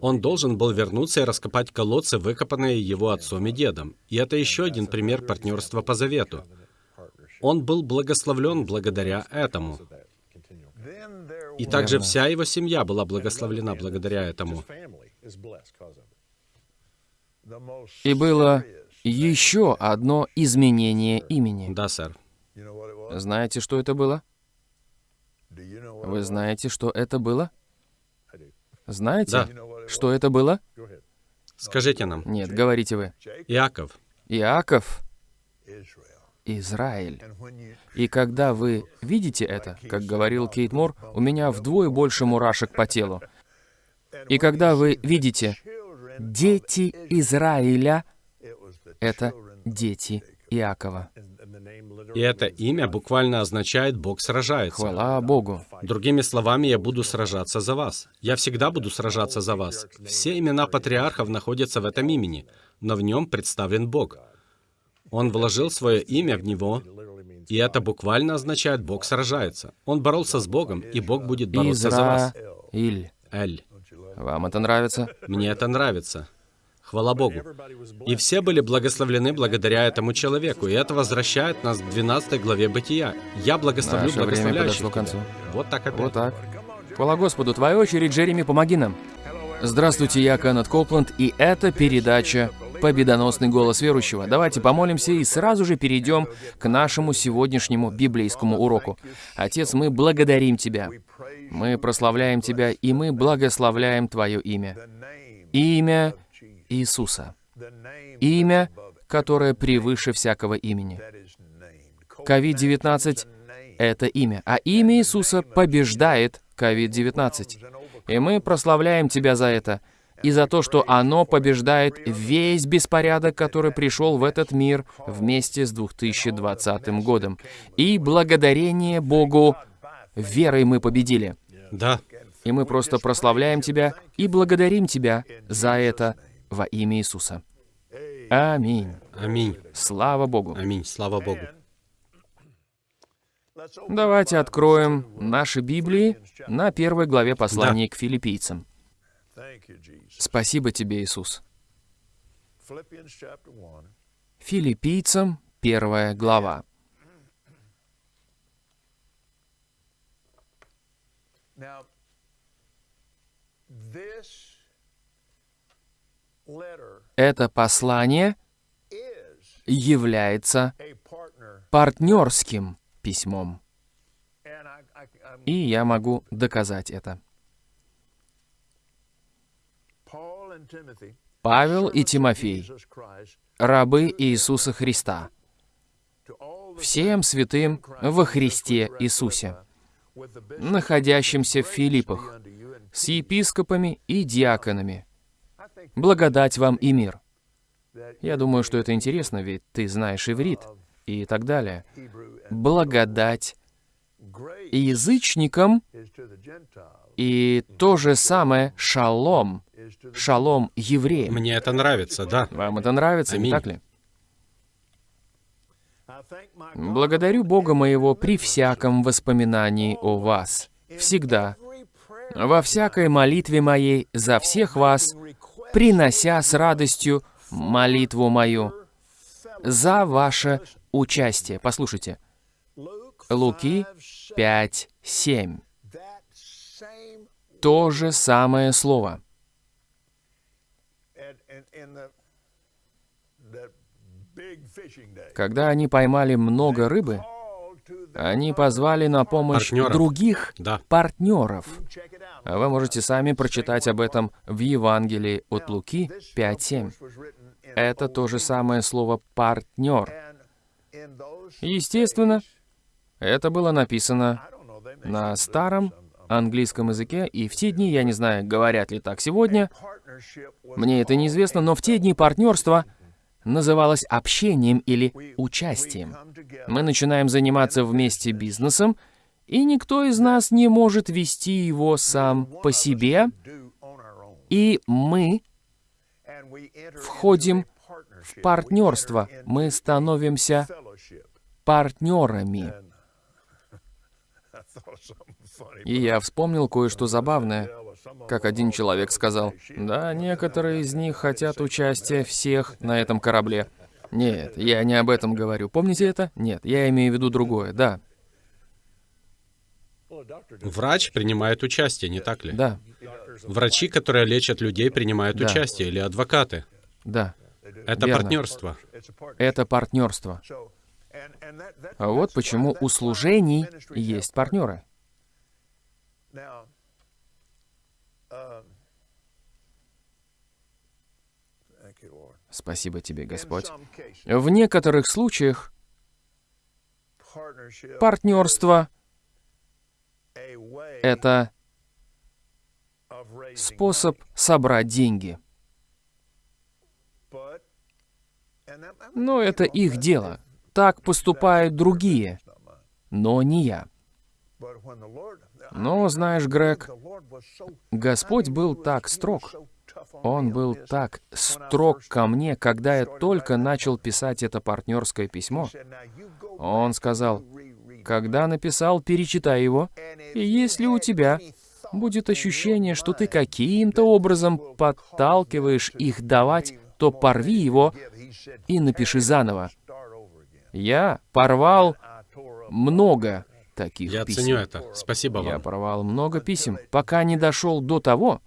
Он должен был вернуться и раскопать колодцы, выкопанные его отцом и дедом. И это еще один пример партнерства по завету. Он был благословлен благодаря этому. И также вся его семья была благословлена благодаря этому. И было еще одно изменение имени. Да, сэр. Знаете, что это было? Вы знаете, что это было? Знаете, Да. что это было? Скажите нам, Нет, говорите вы. Иаков, Иаков Израиль. И когда вы видите это, как говорил Кейт Мур, у меня вдвое больше мурашек по телу. И когда вы видите дети Израиля, это дети Иакова. И это имя буквально означает «Бог сражается». Хвала Богу. Другими словами, я буду сражаться за вас. Я всегда буду сражаться за вас. Все имена патриархов находятся в этом имени, но в нем представлен Бог. Он вложил свое имя в него, и это буквально означает «Бог сражается». Он боролся с Богом, и Бог будет бороться за вас. Израиль. Эль. Вам это нравится? Мне это нравится. Хвала Богу. И все были благословлены благодаря этому человеку. И это возвращает нас к 12 главе Бытия. Я благословлю Наше время подошло к концу. Вот так опять. Вот так. Хвала Господу, твоя очередь, Джереми, помоги нам. Здравствуйте, я Кеннет Копланд, и это передача «Победоносный голос верующего». Давайте помолимся и сразу же перейдем к нашему сегодняшнему библейскому уроку. Отец, мы благодарим Тебя. Мы прославляем Тебя, и мы благословляем Твое имя. Имя Иисуса. Имя, которое превыше всякого имени. COVID-19 — это имя, а имя Иисуса побеждает COVID-19. И мы прославляем Тебя за это, и за то, что оно побеждает весь беспорядок, который пришел в этот мир вместе с 2020 годом. И благодарение Богу, верой мы победили. Да. И мы просто прославляем Тебя и благодарим Тебя за это во имя Иисуса. Аминь. Аминь. Слава Богу. Аминь. Слава Богу. Давайте откроем наши Библии на первой главе послания к филиппийцам. Спасибо тебе, Иисус. Филиппийцам, первая глава. Это послание является партнерским письмом. И я могу доказать это. Павел и Тимофей, рабы Иисуса Христа, всем святым во Христе Иисусе, находящимся в Филиппах, с епископами и диаконами. Благодать вам и мир. Я думаю, что это интересно, ведь ты знаешь иврит и так далее. Благодать язычникам и то же самое шалом. Шалом евреям. Мне это нравится, да. Вам это нравится, не Аминь. так ли? Благодарю Бога моего при всяком воспоминании о вас. Всегда. Во всякой молитве моей за всех вас, принося с радостью молитву мою за ваше участие. Послушайте. Луки 5, 7. То же самое слово. Когда они поймали много рыбы, они позвали на помощь Партнеров. других Да. партнеров. А Вы можете сами прочитать об этом в Евангелии от Луки 5.7. Это то же самое слово «партнер». Естественно, это было написано на старом английском языке, и в те дни, я не знаю, говорят ли так сегодня, мне это неизвестно, но в те дни партнерство называлось общением или участием. Мы начинаем заниматься вместе бизнесом, и никто из нас не может вести его сам по себе, и мы входим в партнерство, мы становимся партнерами. И я вспомнил кое-что забавное. Как один человек сказал, да, некоторые из них хотят участия всех на этом корабле. Нет, я не об этом говорю. Помните это? Нет, я имею в виду другое, да, Врач принимает участие, не так ли? да, Врачи, которые лечат людей, принимают Да. участие, или адвокаты. да. Это Верно. партнерство. Это партнерство. А вот почему у служений есть партнеры. Спасибо тебе, Господь. В некоторых случаях партнерство — это способ собрать деньги. Но это их дело. Так поступают другие, но не я. Но, знаешь, Грег, Господь был так строг. Он был так строг ко мне, когда я только начал писать это партнерское письмо. Он сказал, когда написал, перечитай его, и если у тебя будет ощущение, что ты каким-то образом подталкиваешь их давать, то порви его и напиши заново. Я порвал много таких Я писем. ценю это. Спасибо Я вам. порвал много писем, пока не дошел до того,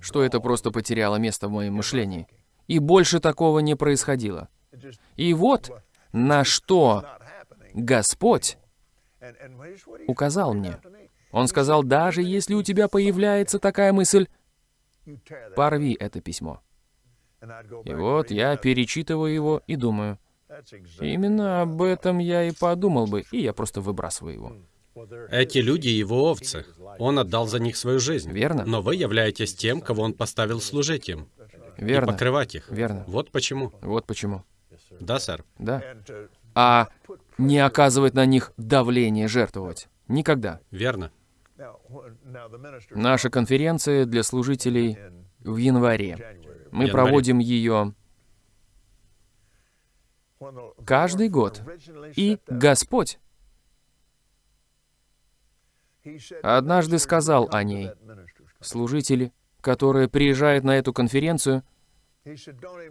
что это просто потеряло место в моем мышлении. И больше такого не происходило. И вот на что Господь указал мне. Он сказал, даже если у тебя появляется такая мысль, порви это письмо. И вот я перечитываю его и думаю, именно об этом я и подумал бы, и я просто выбрасываю его. Эти люди его овцы. Он отдал за них свою жизнь. Верно. Но вы являетесь тем, кого он поставил служить им. И Верно. покрывать их. Верно. Вот почему. Вот почему. Да, сэр. Да. А не оказывать на них давление жертвовать. Никогда. Верно. Наша конференция для служителей в январе. Мы Январе. проводим ее каждый год. И Господь однажды сказал о ней. Служители, которые приезжают на эту конференцию,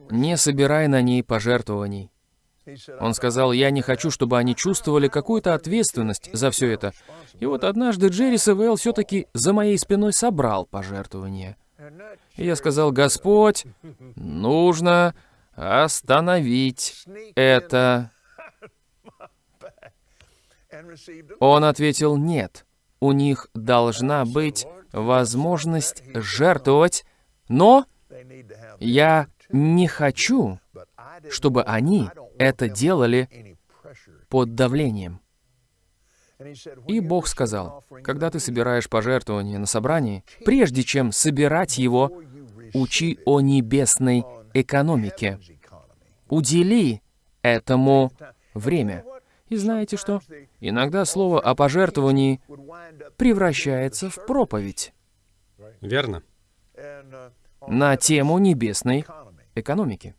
не собирай на ней пожертвований. Он сказал, я не хочу, чтобы они чувствовали какую-то ответственность за все это. И вот однажды Джерри Севелл все-таки за моей спиной собрал пожертвования. И я сказал, Господь, нужно остановить это. Он ответил, нет, у них должна быть возможность жертвовать, но я не хочу, чтобы они это делали под давлением. И Бог сказал, когда ты собираешь пожертвование на собрании, прежде чем собирать его, учи о небесной экономике. Удели этому время. И знаете что? Иногда слово о пожертвовании превращается в проповедь Верно. на тему небесной экономики,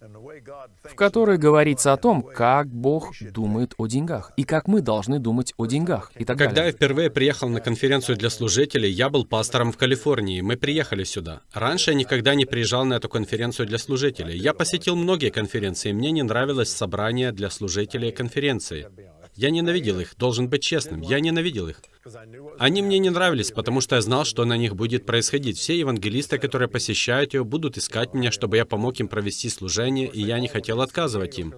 в которой говорится о том, как Бог думает о деньгах и как мы должны думать о деньгах и так Когда я далее. впервые приехал на конференцию для служителей, я был пастором в Калифорнии. Мы приехали сюда. Раньше я никогда не приезжал на эту конференцию для служителей. Я посетил многие конференции, мне не нравилось собрание для служителей конференции. Я ненавидел их, должен быть честным, я ненавидел их. Они мне не нравились, потому что я знал, что на них будет происходить. Все евангелисты, которые посещают ее, будут искать меня, чтобы я помог им провести служение, и я не хотел отказывать им.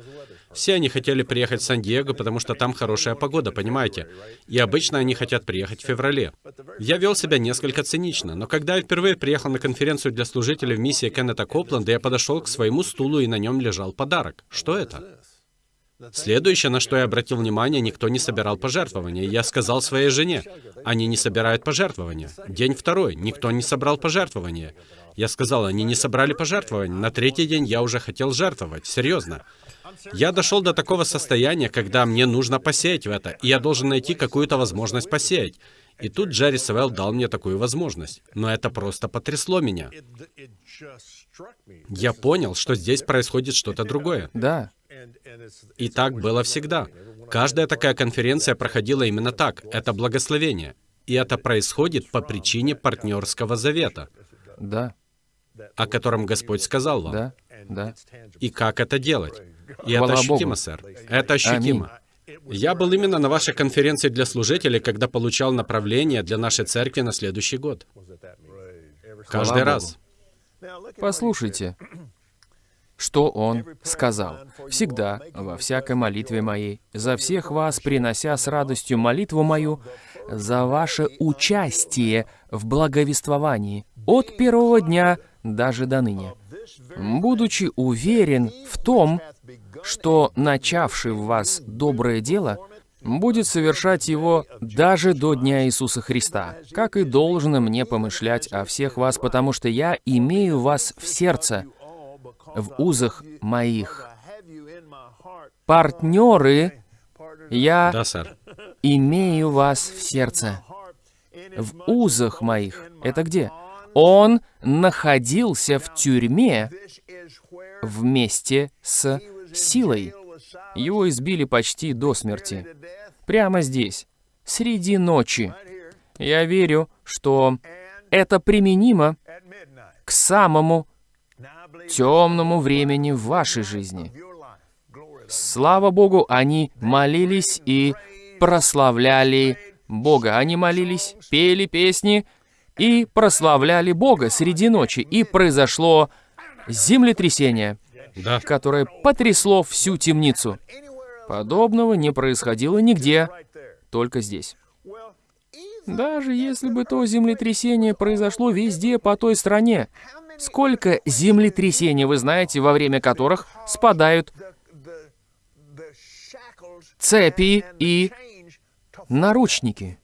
Все они хотели приехать в Сан-Диего, потому что там хорошая погода, понимаете? И обычно они хотят приехать в феврале. Я вел себя несколько цинично, но когда я впервые приехал на конференцию для служителей в миссии Кеннета Копленда, я подошел к своему стулу, и на нем лежал подарок. Что это? Следующее, на что я обратил внимание, никто не собирал пожертвования. Я сказал своей жене, они не собирают пожертвования. День второй, никто не собрал пожертвования. Я сказал, они не собрали пожертвования. На третий день я уже хотел жертвовать, серьезно. Я дошел до такого состояния, когда мне нужно посеять в это, и я должен найти какую-то возможность посеять. И тут Джерри Севелл дал мне такую возможность. Но это просто потрясло меня. Я понял, что здесь происходит что-то другое. Да, И так было всегда. Каждая такая конференция проходила именно так. Это благословение. И это происходит по причине партнерского завета, да, о котором Господь сказал вам. да, да. И как это делать? И Хвала это ощутимо, Богу. сэр. Это ощутимо. Я был именно на вашей конференции для служителей, когда получал направление для нашей церкви на следующий год. Каждый Богу. раз. Послушайте, что он сказал. «Всегда, во всякой молитве моей, за всех вас, принося с радостью молитву мою, за ваше участие в благовествовании от первого дня даже до ныне, будучи уверен в том, что начавший в вас доброе дело будет совершать его даже до Дня Иисуса Христа, как и должно мне помышлять о всех вас, потому что я имею вас в сердце, в узах моих. Партнеры, я Да, сэр. имею вас в сердце, в узах моих. Это где? Он находился в тюрьме вместе с силой. Его избили почти до смерти. Прямо здесь, среди ночи. Я верю, что это применимо к самому темному времени в вашей жизни. Слава Богу, они молились и прославляли Бога. Они молились, пели песни и прославляли Бога среди ночи. И произошло землетрясение, Да. которое потрясло всю темницу. Подобного не происходило нигде, только здесь. Даже если бы то землетрясение произошло везде по той стране, сколько землетрясений вы знаете, во время которых спадают цепи и наручники?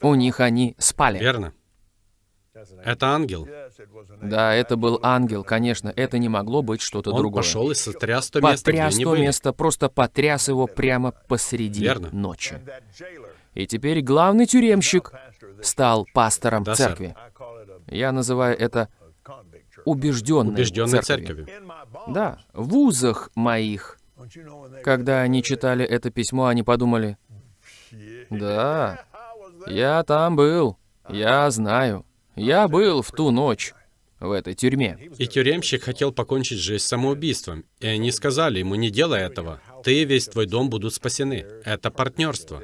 У них они спали. Верно. Это ангел. Да, это был ангел, конечно, это не могло быть что-то Он другое. пошел и сотряс то место, где Потряс они то были. место, просто потряс его прямо посреди Верно. ночи. И теперь главный тюремщик стал пастором Да, сэр. церкви. Я называю это убежденной, Убежденной церковью. церковью. Да, в вузах моих. Когда они читали это письмо, они подумали, да, я там был, я знаю, я был в ту ночь в этой тюрьме. И тюремщик хотел покончить жизнь самоубийством. И они сказали ему, не делай этого. Ты и весь твой дом будут спасены. Это партнерство,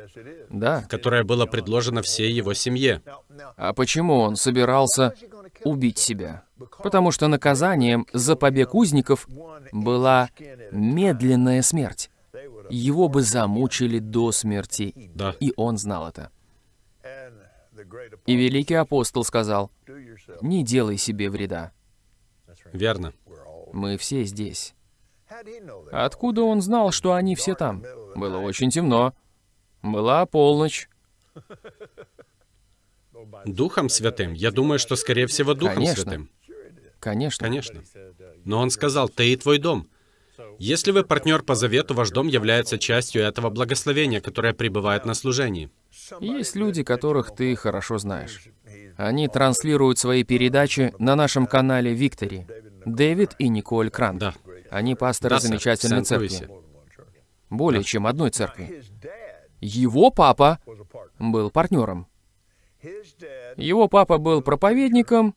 Да. которое было предложено всей его семье. А почему он собирался убить себя? Потому что наказанием за побег узников была медленная смерть. Его бы замучили до смерти, Да. и он знал это. И великий апостол сказал, «Не делай себе вреда. Верно. Мы все здесь». Откуда он знал, что они все там? Было очень темно. Была полночь. Духом Святым? Я думаю, что, скорее всего, Духом Конечно. Святым. Конечно. Конечно. Но он сказал, ты и твой дом. Если вы партнер по завету, ваш дом является частью этого благословения, которое пребывает на служении. Есть люди, которых ты хорошо знаешь. Они транслируют свои передачи на нашем канале Виктори. Дэвид и Николь Крант. Да. Они пасторы Да, сэр, замечательной церкви. Более чем одной церкви. Его папа был партнером. Его папа был проповедником,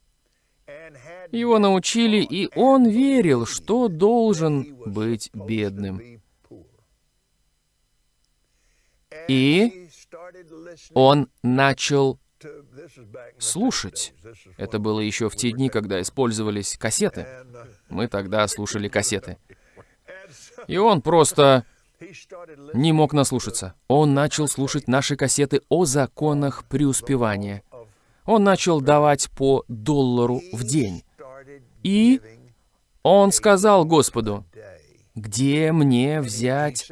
его научили, и он верил, что должен быть бедным. И он начал слушать. Это было еще в те дни, когда использовались кассеты. Мы тогда слушали кассеты. И он просто не мог наслушаться. Он начал слушать наши кассеты о законах преуспевания. Он начал давать по доллару в день. И он сказал Господу, где мне взять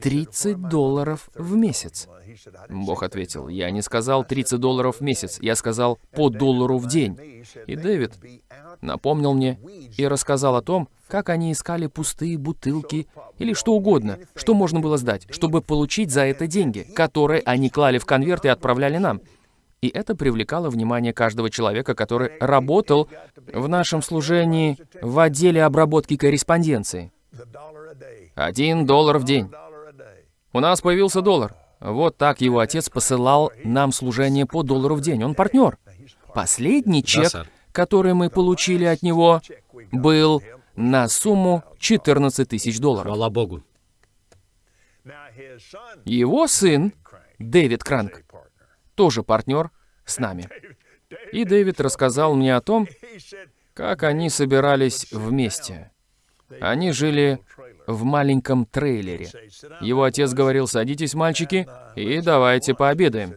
30 долларов в месяц? Бог ответил, я не сказал 30 долларов в месяц, я сказал по доллару в день. И Дэвид напомнил мне и рассказал о том, как они искали пустые бутылки или что угодно, что можно было сдать, чтобы получить за это деньги, которые они клали в конверт и отправляли нам. И это привлекало внимание каждого человека, который работал в нашем служении в отделе обработки корреспонденции. Один доллар в день. У нас появился доллар. Вот так его отец посылал нам служение по доллару в день. Он партнер. Последний чек, который мы получили от него, был на сумму 14 тысяч долларов. Хвала Богу. Его сын, Дэвид Кранк, тоже партнер с нами. И Дэвид рассказал мне о том, как они собирались вместе. Они жили в маленьком трейлере. Его отец говорил, садитесь, мальчики, и давайте пообедаем.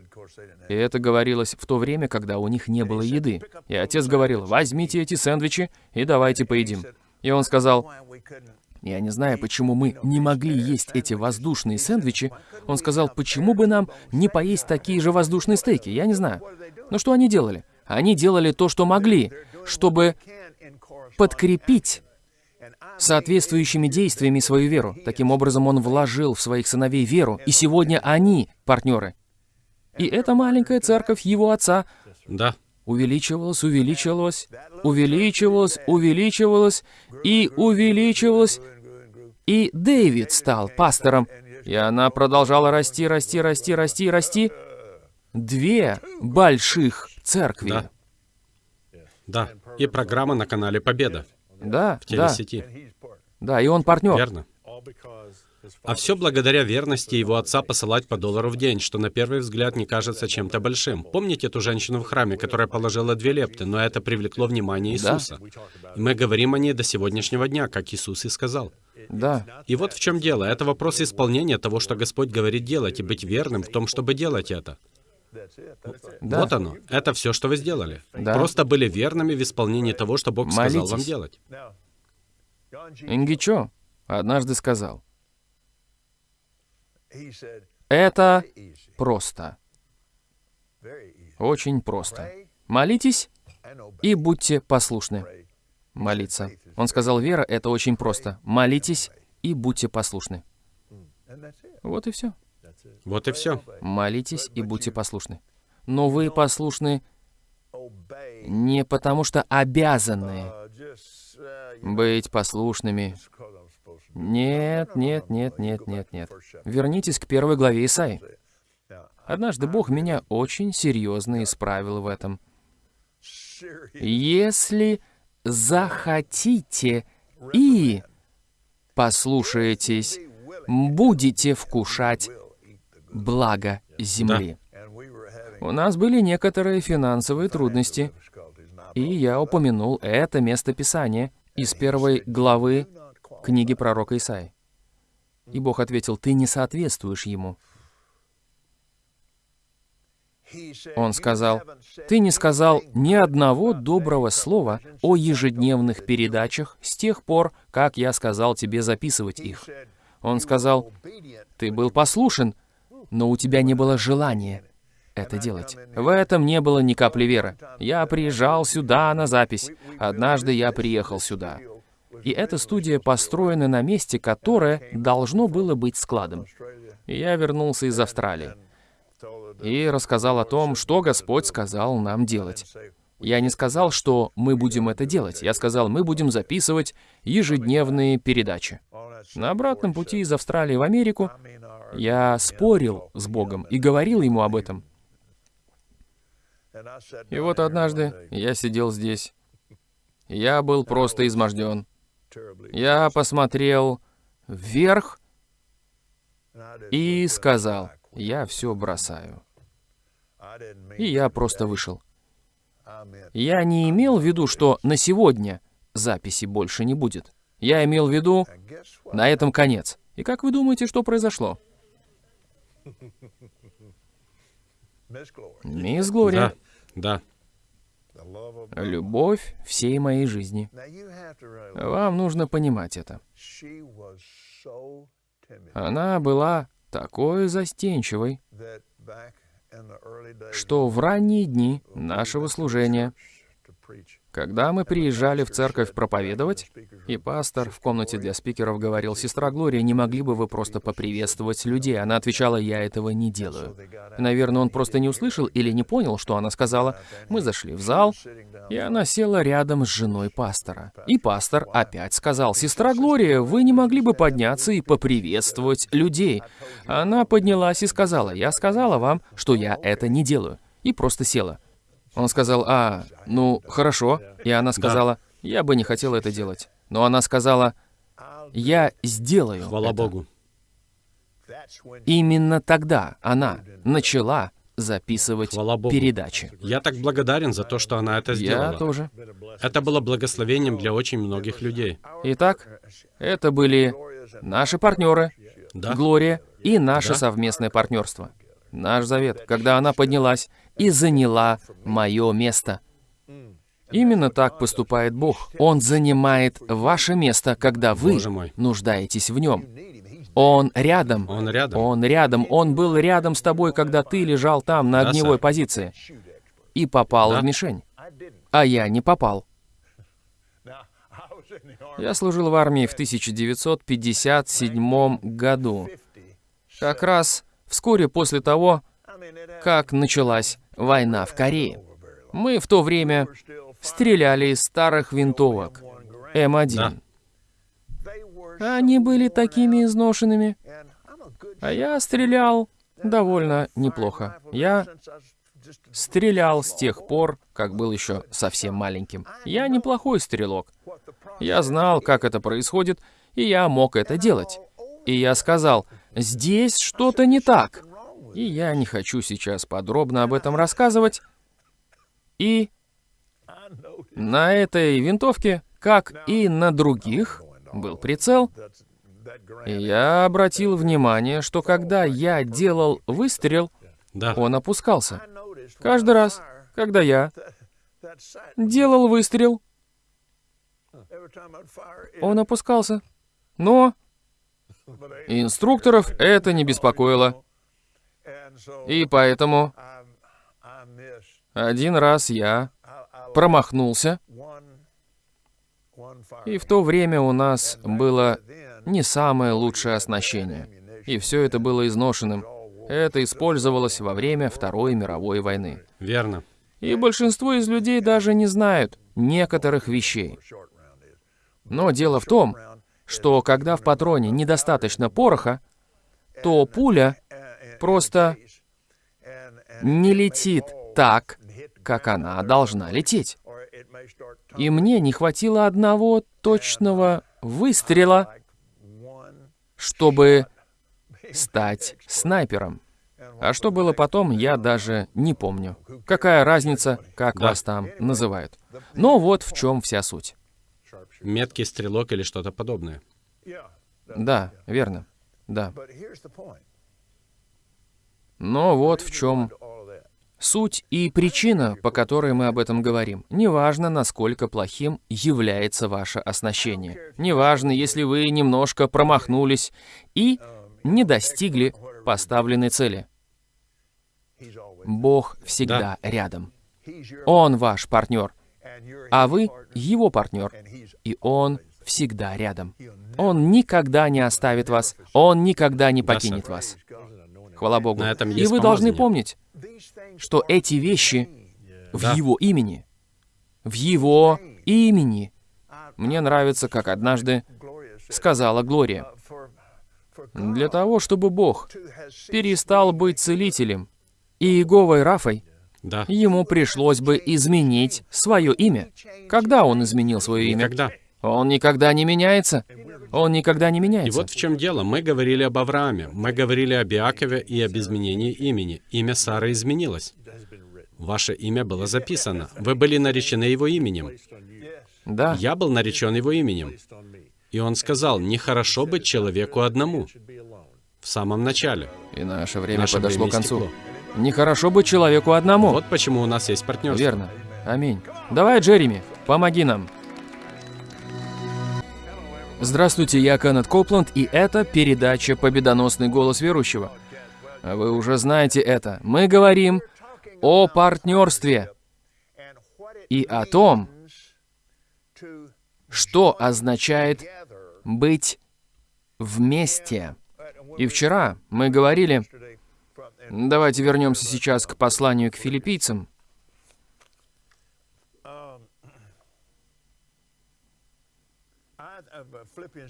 И это говорилось в то время, когда у них не было еды. И отец говорил, возьмите эти сэндвичи и давайте поедим. И он сказал, я не знаю, почему мы не могли есть эти воздушные сэндвичи. Он сказал, почему бы нам не поесть такие же воздушные стейки? Я не знаю. Но что они делали? Они делали то, что могли, чтобы подкрепить соответствующими действиями свою веру. Таким образом, он вложил в своих сыновей веру, и сегодня они партнеры. И эта маленькая церковь его отца Да. увеличивалась, увеличивалась, увеличивалась, увеличивалась и увеличивалась. И Дэвид стал пастором, и она продолжала расти, расти, расти, расти, расти. Две больших церкви. Да. Да. И программа на канале Победа Да, в да, телесети. да, и он партнер. Верно. А все благодаря верности его отца посылать по доллару в день, что на первый взгляд не кажется чем-то большим. Помните ту женщину в храме, которая положила две лепты, но это привлекло внимание Да. Иисуса? И мы говорим о ней до сегодняшнего дня, как Иисус и сказал. Да, И вот в чем дело. Это вопрос исполнения того, что Господь говорит делать, и быть верным в том, чтобы делать это. да. Вот оно. Это все, что вы сделали. Да. Просто были верными в исполнении того, что Бог сказал вам Молитесь. делать. Ингичо однажды сказал, это просто, очень просто. Молитесь и будьте послушны. Молиться. Он сказал, вера — это очень просто. Молитесь и будьте послушны. Вот и все. Вот и все. Молитесь и будьте послушны. Но вы послушны не потому, что обязаны быть послушными. Нет, нет, нет, нет, нет, нет. Вернитесь к первой главе Исаи. Однажды Бог меня очень серьезно исправил в этом. Если захотите и послушаетесь, будете вкушать благо земли. У нас были некоторые финансовые трудности, и я упомянул это место Писания из первой главы книги пророка Исаи. И Бог ответил, ты не соответствуешь ему. Он сказал, ты не сказал ни одного доброго слова о ежедневных передачах с тех пор, как я сказал тебе записывать их. Он сказал, ты был послушен, но у тебя не было желания это делать. В этом не было ни капли веры. Я приезжал сюда на запись. Однажды я приехал сюда. И эта студия построена на месте, которое должно было быть складом. Я вернулся из Австралии и рассказал о том, что Господь сказал нам делать. Я не сказал, что мы будем это делать. Я сказал, мы будем записывать ежедневные передачи. На обратном пути из Австралии в Америку я спорил с Богом и говорил ему об этом. И вот однажды я сидел здесь. Я был просто изможден. Я посмотрел вверх и сказал, я все бросаю. И я просто вышел. Я не имел в виду, что на сегодня записи больше не будет. Я имел в виду, на этом конец. И как вы думаете, что произошло? Мисс Глория, Да, да. Любовь всей моей жизни. Вам нужно понимать это. Она была такой застенчивой, что в ранние дни нашего служения, когда мы приезжали в церковь проповедовать, и пастор в комнате для спикеров говорил, «Сестра Глория, не могли бы вы просто поприветствовать людей?» Она отвечала, «Я этого не делаю». Наверное, он просто не услышал или не понял, что она сказала. Мы зашли в зал, и она села рядом с женой пастора. И пастор опять сказал, «Сестра Глория, вы не могли бы подняться и поприветствовать людей?» Она поднялась и сказала, «Я сказала вам, что я это не делаю». И просто села. Он сказал, «А, ну, хорошо». И она сказала, «Я бы не хотела это делать». Но она сказала, «Я сделаю Хвала это». Богу. Именно тогда она начала записывать Хвала Богу. передачи. Я так благодарен за то, что она это Я сделала. тоже. Это было благословением для очень многих людей. Итак, это были наши партнеры, Да. Глория и наше Да. совместное партнерство. Наш завет, когда она поднялась и заняла мое место. Именно так поступает Бог. Он занимает ваше место, когда вы нуждаетесь в нем. Он рядом. Он рядом. Он рядом. Он был рядом с тобой, когда ты лежал там на Да, огневой сэр. позиции. И попал Да. в мишень. А я не попал. Я служил в армии в 1957 году. Как раз вскоре после того, как началась война в Корее. Мы в то время стреляли из старых винтовок М1. Да. Они были такими изношенными, а я стрелял довольно неплохо. Я стрелял с тех пор, как был еще совсем маленьким. Я неплохой стрелок. Я знал, как это происходит, и я мог это делать. И я сказал, здесь что-то не так. И я не хочу сейчас подробно об этом рассказывать. И на этой винтовке, как и на других, был прицел. И я обратил внимание, что когда я делал выстрел, Да. он опускался. Каждый раз, когда я делал выстрел, он опускался. Но инструкторов это не беспокоило. И поэтому один раз я промахнулся, и в то время у нас было не самое лучшее оснащение. И все это было изношенным. Это использовалось во время Второй мировой войны. Верно. И большинство из людей даже не знают некоторых вещей. Но дело в том, что когда в патроне недостаточно пороха, то пуля просто не летит так, как она должна лететь. И мне не хватило одного точного выстрела, чтобы стать снайпером. А что было потом, я даже не помню. Какая разница, как Да. вас там называют. Но вот в чем вся суть. Меткий стрелок или что-то подобное. Да, верно. Да. Но вот в чем суть и причина, по которой мы об этом говорим. Неважно, насколько плохим является ваше оснащение. Неважно, если вы немножко промахнулись и не достигли поставленной цели. Бог всегда рядом. Он ваш партнер, а вы его партнер, и он всегда рядом. Он никогда не оставит вас, он никогда не Да, покинет вас. Хвала Богу. На этом И есть вы должны помнить, что эти вещи в Да. его имени. В его имени. Мне нравится, как однажды сказала Глория. Для того, чтобы Бог перестал быть целителем и Иеговой Рафой, Да. ему пришлось бы изменить свое имя. Когда он изменил свое имя? Никогда. Он никогда не меняется. Он никогда не И меняется. вот в чем дело. Мы говорили об Аврааме, мы говорили об Иакове и об изменении имени. Имя Сары изменилось. Ваше имя было записано. Вы были наречены его именем. Да, Я был наречен его именем. И он сказал, нехорошо быть человеку одному. В самом начале. и наше время Наше подошло время к концу. истекло. Нехорошо быть человеку одному. Вот почему у нас есть партнерство. Верно. Аминь. Давай, Джереми, помоги нам. Здравствуйте, я Кеннет Копланд, и это передача «Победоносный голос верующего». А Вы уже знаете это. Мы говорим о партнерстве и о том, что означает быть вместе. И вчера мы говорили, давайте вернемся сейчас к посланию к филиппийцам.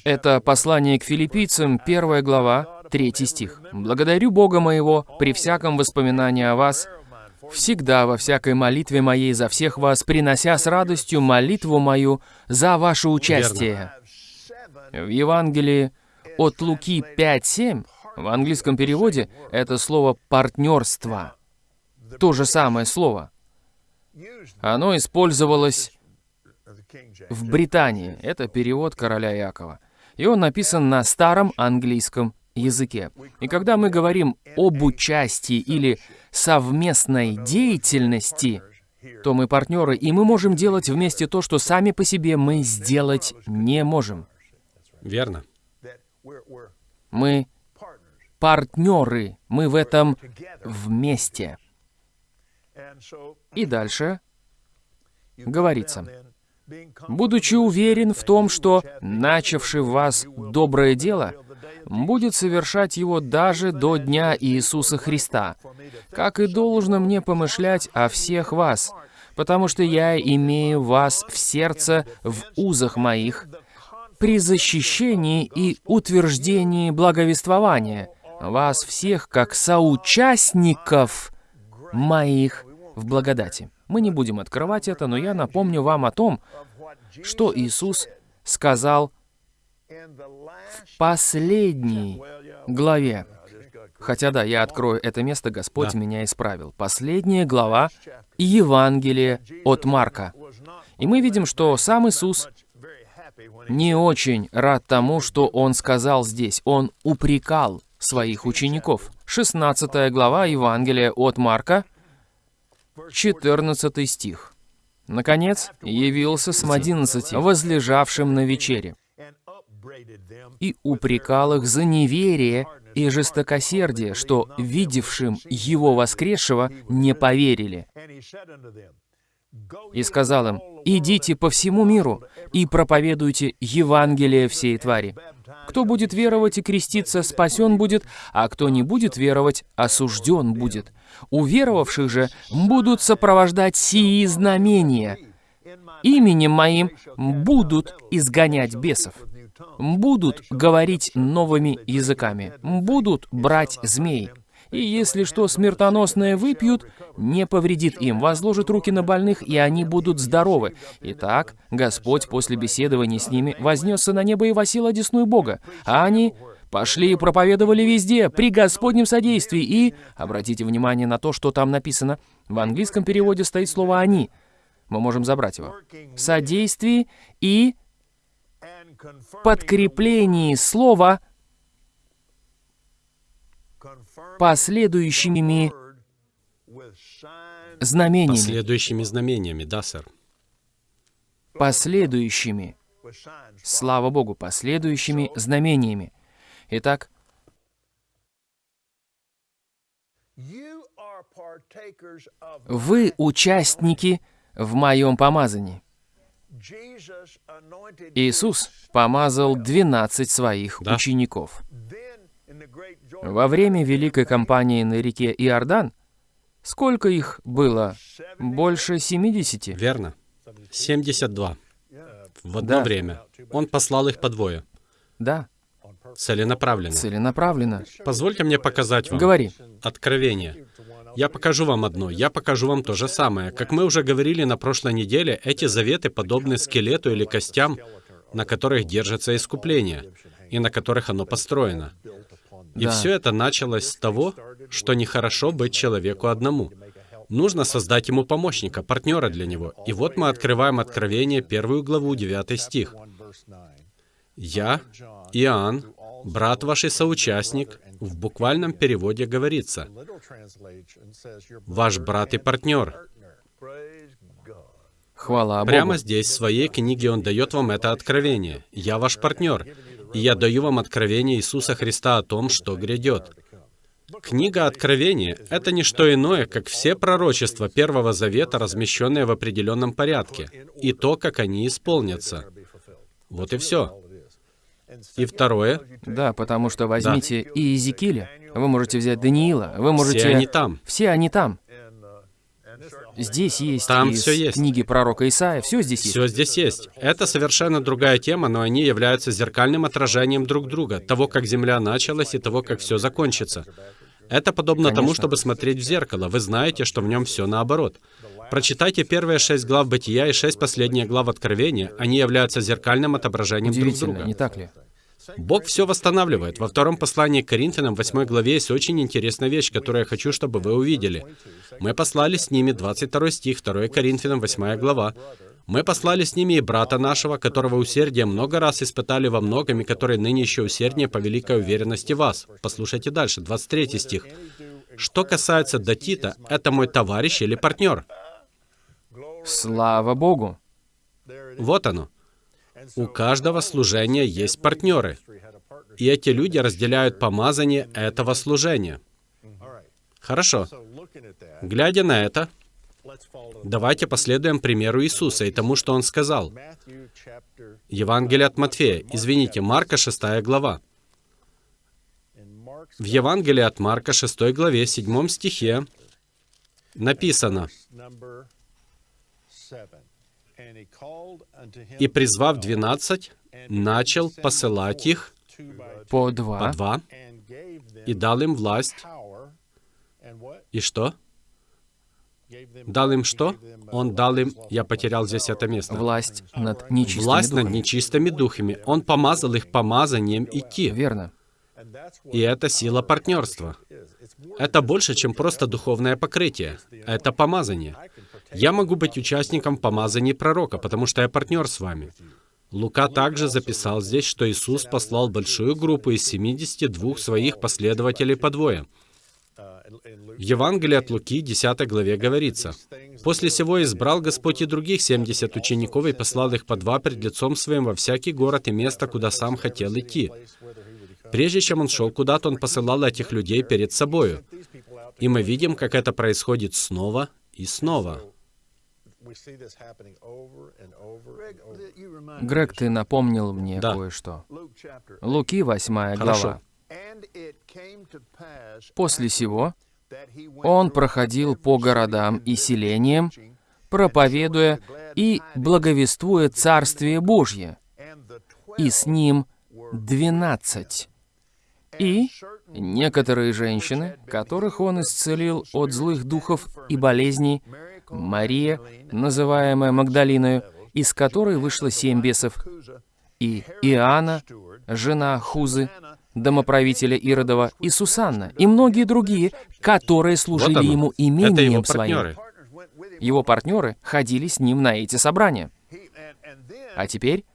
Это послание к филиппийцам, первая глава, третий стих. «Благодарю Бога моего при всяком воспоминании о вас, всегда во всякой молитве моей за всех вас, принося с радостью молитву мою за ваше участие». В Евангелии от Луки 5.7, в английском переводе, это слово «партнерство». То же самое слово. Оно использовалось в Британии. Это перевод короля Якова. И он написан на старом английском языке. И когда мы говорим об участии или совместной деятельности, то мы партнеры, и мы можем делать вместе то, что сами по себе мы сделать не можем. Верно. Мы партнеры, мы в этом вместе. И дальше говорится, будучи уверен в том, что начавший в вас доброе дело, будет совершать его даже до дня Иисуса Христа, как и должно мне помышлять о всех вас, потому что я имею вас в сердце в узах моих, при защищении и утверждении благовествования, вас всех как соучастников моих в благодати. Мы не будем открывать это, но я напомню вам о том, что Иисус сказал в последней главе. Хотя да, я открою это место, Господь да. меня исправил. Последняя глава Евангелия от Марка. И мы видим, что сам Иисус не очень рад тому, что Он сказал здесь. Он упрекал своих учеников. 16 глава Евангелия от Марка, 14 стих. Наконец, явился с одиннадцати, возлежавшим на вечере, и упрекал их за неверие и жестокосердие, что, видевшим его воскресшего, не поверили. И сказал им, «Идите по всему миру и проповедуйте Евангелие всей твари. Кто будет веровать и креститься, спасен будет, а кто не будет веровать, осужден будет. Уверовавших же будут сопровождать сии знамения. Именем моим будут изгонять бесов, будут говорить новыми языками, будут брать змей, и если что смертоносное выпьют, не повредит им, возложит руки на больных, и они будут здоровы. Итак, Господь после беседования с ними вознесся на небо и восил одесную Бога, а они пошли и проповедовали везде, при Господнем содействии, и... Обратите внимание на то, что там написано. В английском переводе стоит слово «они». Мы можем забрать его. Содействии и подкреплении слова последующими знамениями. Последующими знамениями, да, сэр. Последующими. Слава Богу, последующими знамениями. Итак, вы участники в моем помазании. Иисус помазал 12 своих да. учеников. Во время Великой кампании на реке Иордан, сколько их было? Больше 70? Верно. 72. В одно да. время. Он послал их по двое. Да. Целенаправленно. Целенаправленно. Позвольте мне показать вам. Говори. Откровение. Я покажу вам одно, я покажу вам то же самое. Как мы уже говорили на прошлой неделе, эти заветы подобны скелету или костям, на которых держится искупление, и на которых оно построено. И да. все это началось с того, что нехорошо быть человеку одному. Нужно создать ему помощника, партнера для него. И вот мы открываем Откровение, первую главу, 9 стих. «Я, Иоанн, брат ваш и соучастник, в буквальном переводе говорится, ваш брат и партнер». Хвала Богу. Прямо здесь, в своей книге, он дает вам это откровение. «Я ваш партнер, и я даю вам откровение Иисуса Христа о том, что грядет». Книга Откровения — это не что иное, как все пророчества Первого Завета, размещенные в определенном порядке, и то, как они исполнятся. Вот и все. И второе. Да, потому что возьмите да. и Иезекииля, вы можете взять Даниила, вы можете... Все они там. Все они там. Здесь есть Там из все есть. книги пророка Исаия, все здесь есть. Все здесь есть. Это совершенно другая тема, но они являются зеркальным отражением друг друга, того, как Земля началась и того, как все закончится. Это подобно Конечно. тому, чтобы смотреть в зеркало. Вы знаете, что в нем все наоборот. Прочитайте первые шесть глав Бытия и шесть последних глав Откровения. Они являются зеркальным отображением друг друга. не так ли? Бог все восстанавливает. Во втором послании к Коринфянам, 8 главе, есть очень интересная вещь, которую я хочу, чтобы вы увидели. Мы послали с ними 22 стих, 2 Коринфянам, 8 глава. Мы послали с ними и брата нашего, которого усердие много раз испытали во многом, и который ныне еще усерднее по великой уверенности вас. Послушайте дальше, 23 стих. Что касается Датита, это мой товарищ или партнер. Слава Богу! Вот оно. У каждого служения есть партнеры. И эти люди разделяют помазание этого служения. Хорошо. Глядя на это, давайте последуем примеру Иисуса и тому, что Он сказал. Евангелие от Матфея. Извините, Марка, 6 глава. В Евангелии от Марка, 6 главе, 7 стихе написано, «И, призвав двенадцать, начал посылать их По по два. два, и дал им власть». И что? Дал им что? Он дал им... Я потерял здесь это место. Власть над нечистыми Власть над духами. нечистыми духами. Он помазал их помазанием идти. Верно. И это сила партнерства. Это больше, чем просто духовное покрытие. Это помазание. Я могу быть участником помазания пророка, потому что я партнер с вами. Лука также записал здесь, что Иисус послал большую группу из 72 своих последователей по двое. В Евангелии от Луки, 10 главе говорится, «После сего избрал Господь и других 70 учеников и послал их по два пред лицом своим во всякий город и место, куда сам хотел идти. Прежде чем он шел куда-то, он посылал этих людей перед собою. И мы видим, как это происходит снова и снова. Грег, ты напомнил мне Да. кое-что. Луки, 8 Хорошо. глава. После сего он проходил по городам и селениям, проповедуя и благовествуя Царствие Божье, и с ним двенадцать. И некоторые женщины, которых он исцелил от злых духов и болезней, Мария, называемая Магдалиною, из которой вышло семь бесов, и Иоанна, жена Хузы, домоправителя Иродова, и Сусанна, и многие другие, которые Вот служили оно. ему Это его имением своим. партнеры. Его партнеры ходили с ним на эти собрания. А теперь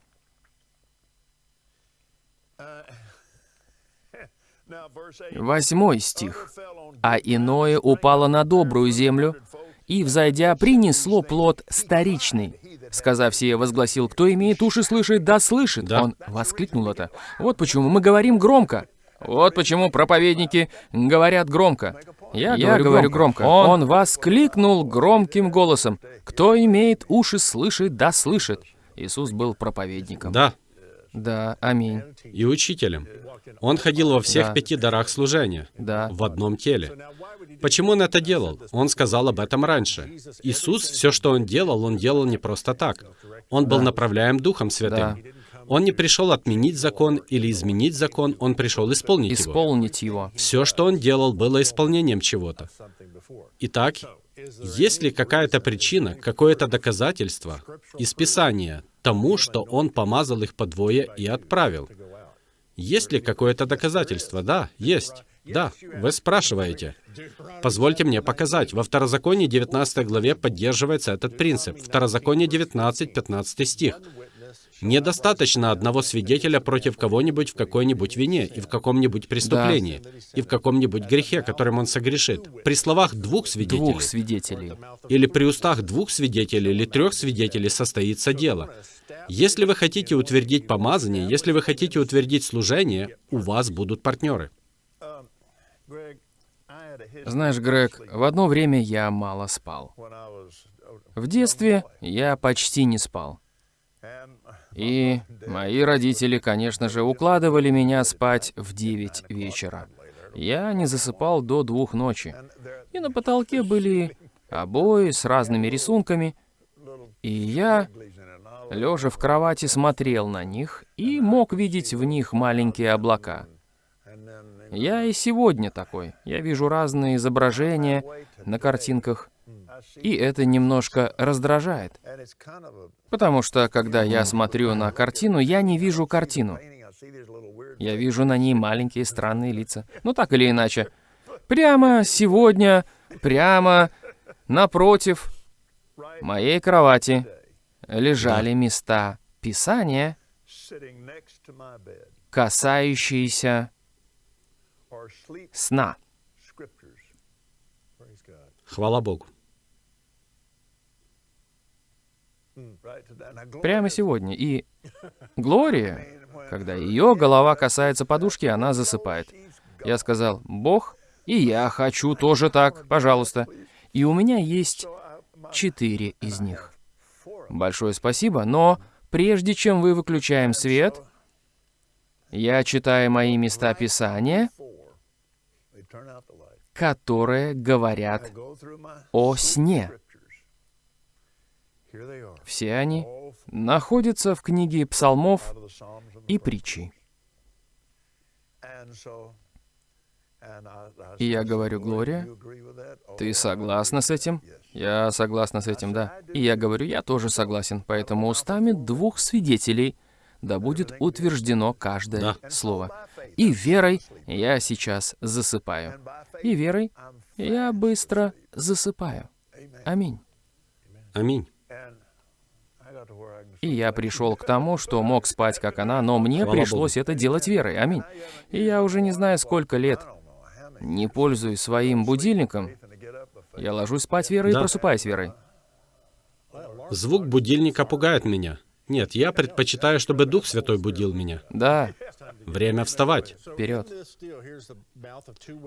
восьмой стих. «А иное упало на добрую землю, и, взойдя, принесло плод старичный. Сказав сие, возгласил, кто имеет уши слышать, да слышит. Да. Он воскликнул это. Вот почему мы говорим громко. Вот почему проповедники говорят громко. Я, говорю, громко. Он воскликнул громким голосом. Кто имеет уши слышать, да слышит. Иисус был проповедником. Да, Да, аминь. и учителем. Он ходил во всех Да. пяти дарах служения, Да. в одном теле. Почему он это делал? Он сказал об этом раньше. Иисус, все, что он делал, он делал не просто так. Он был направляем Духом Святым. Да. Он не пришел отменить закон или изменить закон, он пришел исполнить его. Исполнить его. Все, что он делал, было исполнением чего-то. Итак, есть ли какая-то причина, какое-то доказательство из Писания тому, что он помазал их по двое и отправил? Есть ли какое-то доказательство? Да, есть. Да, вы спрашиваете. Позвольте мне показать. Во Второзаконии 19 главе поддерживается этот принцип. Второзаконие 19, 15 стих. Недостаточно одного свидетеля против кого-нибудь в какой-нибудь вине и в каком-нибудь преступлении, и в каком-нибудь грехе, которым он согрешит. При словах двух свидетелей, Двух свидетелей. или при устах двух свидетелей или трех свидетелей состоится дело. Если вы хотите утвердить помазание, если вы хотите утвердить служение, у вас будут партнеры. Знаешь, Грег, в одно время я мало спал. В детстве я почти не спал. И мои родители, конечно же, укладывали меня спать в 9 вечера. Я не засыпал до двух ночи. И на потолке были обои с разными рисунками. И я, лежа в кровати, смотрел на них и мог видеть в них маленькие облака. Я и сегодня такой. Я вижу разные изображения на картинках, и это немножко раздражает. Потому что, когда я смотрю на картину, я не вижу картину. Я вижу на ней маленькие странные лица. Ну, так или иначе. Прямо сегодня, прямо напротив моей кровати лежали места Писания, касающиеся сна. Хвала Богу. Прямо сегодня. И Глория, когда ее голова касается подушки, она засыпает. Я сказал, Бог, и я хочу тоже так, пожалуйста. И у меня есть четыре из них. Большое спасибо, но прежде чем вы выключаем свет, я читаю мои места Писания, которые говорят о сне. Все они находятся в книге псалмов и притчей. И я говорю, Глория, ты согласна с этим? Я согласна с этим, да. И я говорю, я тоже согласен. Поэтому устами двух свидетелей да будет утверждено каждое да. слово. И верой я сейчас засыпаю. И верой я быстро засыпаю. Аминь. Аминь. И я пришел к тому, что мог спать, как она, но мне Слава пришлось Богу. это делать верой. Аминь. И я уже не знаю, сколько лет не пользуюсь своим будильником. Я ложусь спать верой да. и просыпаюсь верой. Звук будильника пугает меня. Нет, я предпочитаю, чтобы Дух Святой будил меня. Да. Время вставать. Вперед.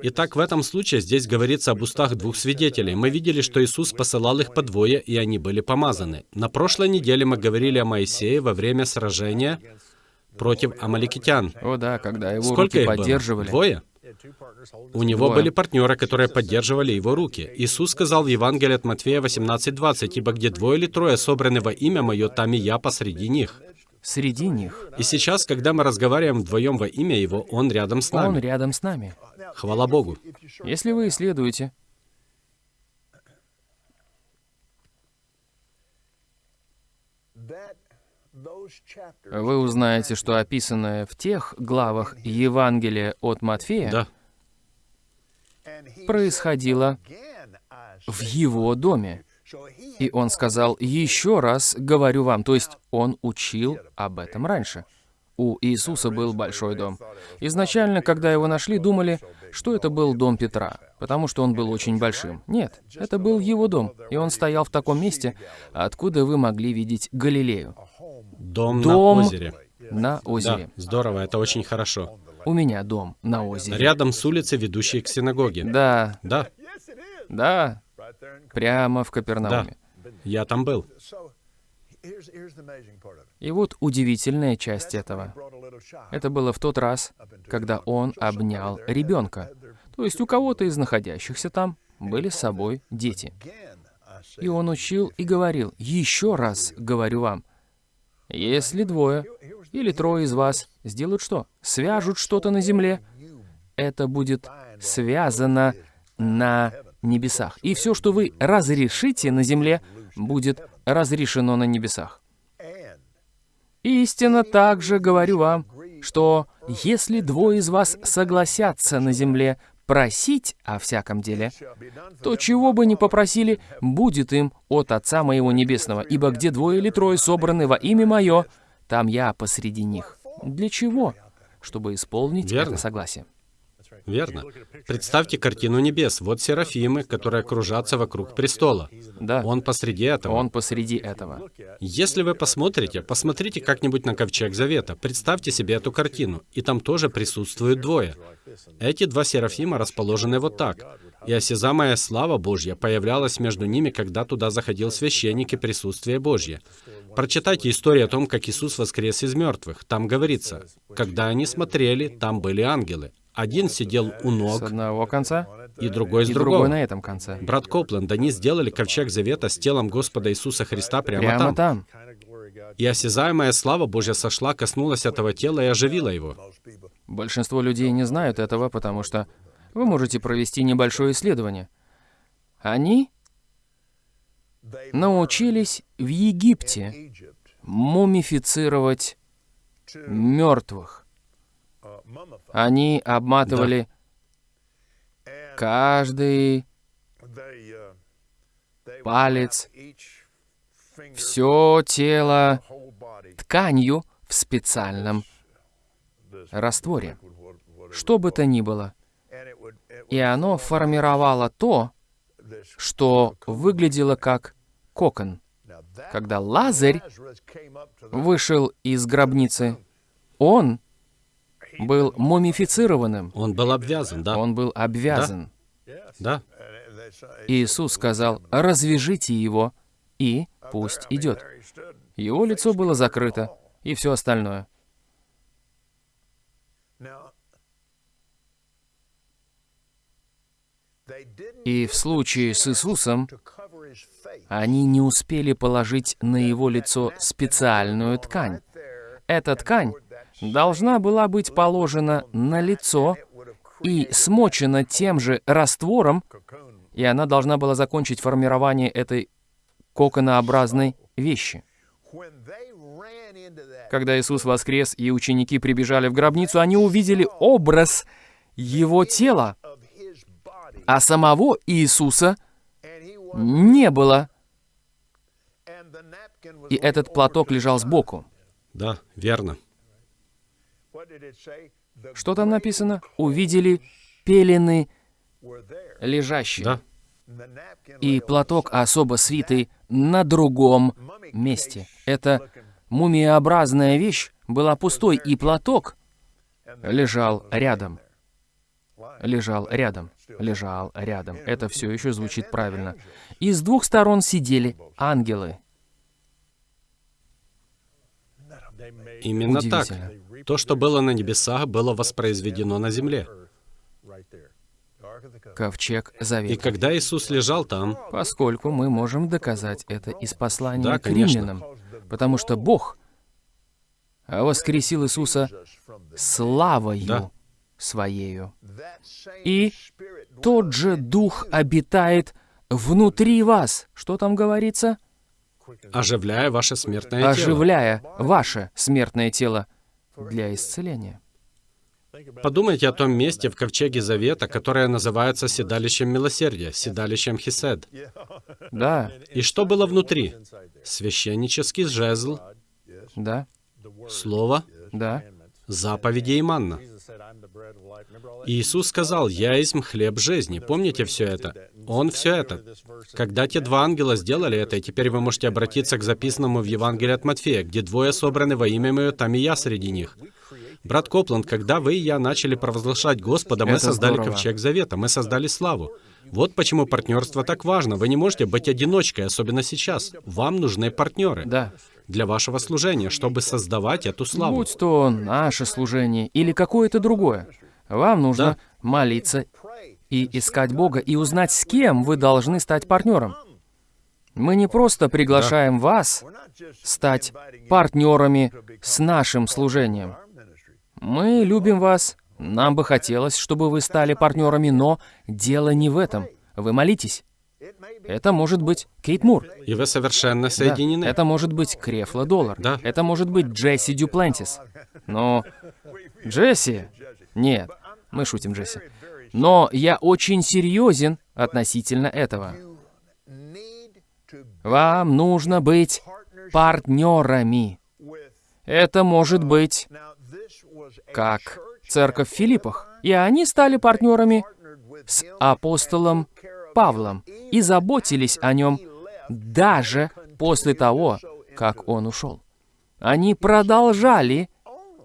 Итак, в этом случае здесь говорится об устах двух свидетелей. Мы видели, что Иисус посылал их по двое, и они были помазаны. На прошлой неделе мы говорили о Моисее во время сражения против амаликитян. О да, когда его Сколько руки поддерживали. Было? Двое? У него были партнеры, которые поддерживали его руки. Иисус сказал в Евангелии от Матфея 18:20, «Ибо где двое или трое собраны во имя Мое, там и я посреди них». Среди них. И сейчас, когда мы разговариваем вдвоем во имя Его, Он рядом с нами. Он рядом с нами. Хвала Богу. Если вы исследуете вы узнаете, что описанное в тех главах Евангелия от Матфея да. происходило в его доме. И он сказал, еще раз говорю вам, то есть он учил об этом раньше. У Иисуса был большой дом. Изначально, когда его нашли, думали, что это был дом Петра, потому что он был очень большим. Нет, это был его дом, и он стоял в таком месте, откуда вы могли видеть Галилею. Дом, дом на озере. На озере. Да, здорово, это очень хорошо. У меня дом на озере. Рядом с улицей, ведущей к синагоге. Да. Да. Да. Прямо в Капернауме. Да. Я там был. И вот удивительная часть этого. Это было в тот раз, когда он обнял ребенка. То есть у кого-то из находящихся там были с собой дети. И он учил и говорил, еще раз говорю вам, если двое или трое из вас сделают что? Свяжут что-то на земле, это будет связано на небесах. И все, что вы разрешите на земле, будет разрешено на небесах. Истинно также говорю вам, что если двое из вас согласятся на земле просить о всяком деле, то чего бы ни попросили, будет им от Отца Моего Небесного, ибо где двое или трое собраны во имя Мое, там я посреди них. Для чего? Чтобы исполнить Верно. это согласие. Верно. Представьте картину небес. Вот серафимы, которые кружатся вокруг престола. Да. Он посреди этого. Он посреди этого. Если вы посмотрите, посмотрите как-нибудь на ковчег Завета. Представьте себе эту картину. И там тоже присутствуют двое. Эти два серафима расположены вот так. И осязамая слава Божья появлялась между ними, когда туда заходил священник и присутствие Божье. Прочитайте историю о том, как Иисус воскрес из мертвых. Там говорится, когда они смотрели, там были ангелы. Один сидел у ног. С одного конца. И другой с и другого. другой на этом конце. Брат Копленд, они сделали ковчег завета с телом Господа Иисуса Христа прямо, Прямо там. там. И осязаемая слава Божья сошла, коснулась этого тела и оживила его. Большинство людей не знают этого, потому что вы можете провести небольшое исследование. Они научились в Египте мумифицировать мертвых. Они обматывали каждый палец все тело тканью в специальном растворе, что бы то ни было. И оно формировало то, что выглядело как кокон. Когда Лазарь вышел из гробницы, он был мумифицированным. Он был обвязан, да. Он был обвязан. Да. Иисус сказал, развяжите его, и пусть идет. Его лицо было закрыто, и все остальное. И в случае с Иисусом они не успели положить на его лицо специальную ткань. Эта ткань должна была быть положена на лицо и смочена тем же раствором, и она должна была закончить формирование этой коконообразной вещи. Когда Иисус воскрес и ученики прибежали в гробницу, они увидели образ Его тела, а самого Иисуса не было. И этот платок лежал сбоку. Да, верно. Что там написано? Увидели пелены лежащие. Да. И платок особо свитый на другом месте. Эта мумиеобразная вещь была пустой, и платок лежал рядом. Лежал рядом. Лежал рядом. Это все еще звучит правильно. И с двух сторон сидели ангелы. Именно так. То, что было на небесах, было воспроизведено на земле. Ковчег И Завета. когда Иисус лежал там, Поскольку мы можем доказать это из послания Да, к римлянам. Потому что Бог воскресил Иисуса славою Да. Своею. И тот же Дух обитает внутри вас. Что там говорится? Оживляя ваше смертное тело. Оживляя ваше смертное тело для исцеления. Подумайте о том месте в Ковчеге Завета, которое называется седалищем милосердия, седалищем Хисед. Да, И что было внутри? Священнический жезл, да, слово, да. заповеди и манна. Иисус сказал, «Я есть хлеб жизни». Помните все это? Он все это. Когда те два ангела сделали это, и теперь вы можете обратиться к записанному в Евангелии от Матфея, где двое собраны во имя Мое, там и я среди них. Брат Копланд, когда вы и я начали провозглашать Господа, мы Это создали здорово. ковчег завета, мы создали славу. Вот почему партнерство так важно. Вы не можете быть одиночкой, особенно сейчас. Вам нужны партнеры Да. для вашего служения, чтобы создавать эту славу. Будь то наше служение или какое-то другое, вам нужно Да. молиться и искать Бога, и узнать, с кем вы должны стать партнером. Мы не просто приглашаем вас стать партнерами с нашим служением. Мы любим вас, нам бы хотелось, чтобы вы стали партнерами, но дело не в этом. Вы молитесь. Это может быть Кейт Мур. И вы совершенно Да, соединены. Это может быть Крефла Доллар. Да. Это может быть Джесси Дюплантис. Но... Джесси? Нет, мы шутим, Джесси. Но я очень серьезен относительно этого. Вам нужно быть партнерами. Это может быть как церковь в Филиппах. И они стали партнерами с апостолом Павлом и заботились о нем даже после того, как он ушел. Они продолжали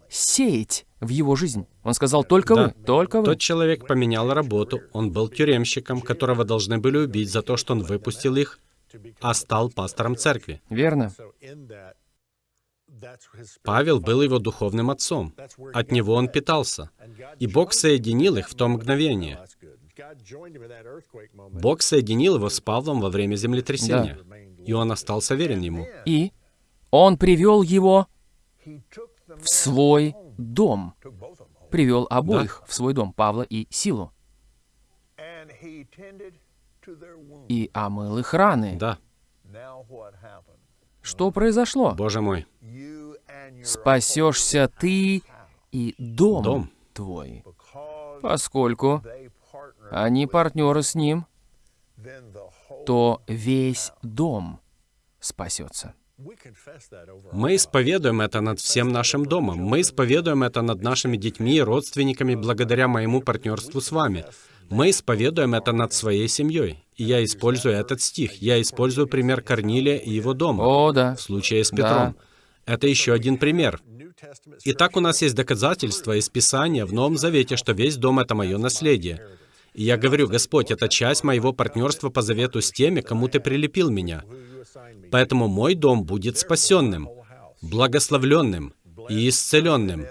сеять в его жизнь. Он сказал, только Да. вы, только вы. Тот человек поменял работу, он был тюремщиком, которого должны были убить за то, что он выпустил их, а стал пастором церкви. Верно. Павел был его духовным отцом. От него он питался. И Бог соединил их в то мгновение. Бог соединил его с Павлом во время землетрясения. И он остался верен ему. И он привел его в свой дом. Привел обоих в свой дом, Павла и Силу. И омыл их раны. Да, Что произошло? Боже мой. Спасешься ты и дом, Дом. твой. Поскольку они партнеры с ним, то весь дом спасется. Мы исповедуем это над всем нашим домом. Мы исповедуем это над нашими детьми и родственниками благодаря моему партнерству с вами. Мы исповедуем это над своей семьей. И я использую этот стих. Я использую пример Корнилия и его дома. О, да. В случае с Петром. Да. Это еще один пример. Итак, у нас есть доказательства из Писания в Новом Завете, что весь дом — это мое наследие. И я говорю, Господь, это часть моего партнерства по завету с теми, кому Ты прилепил меня. Поэтому мой дом будет спасенным, благословленным и исцеленным.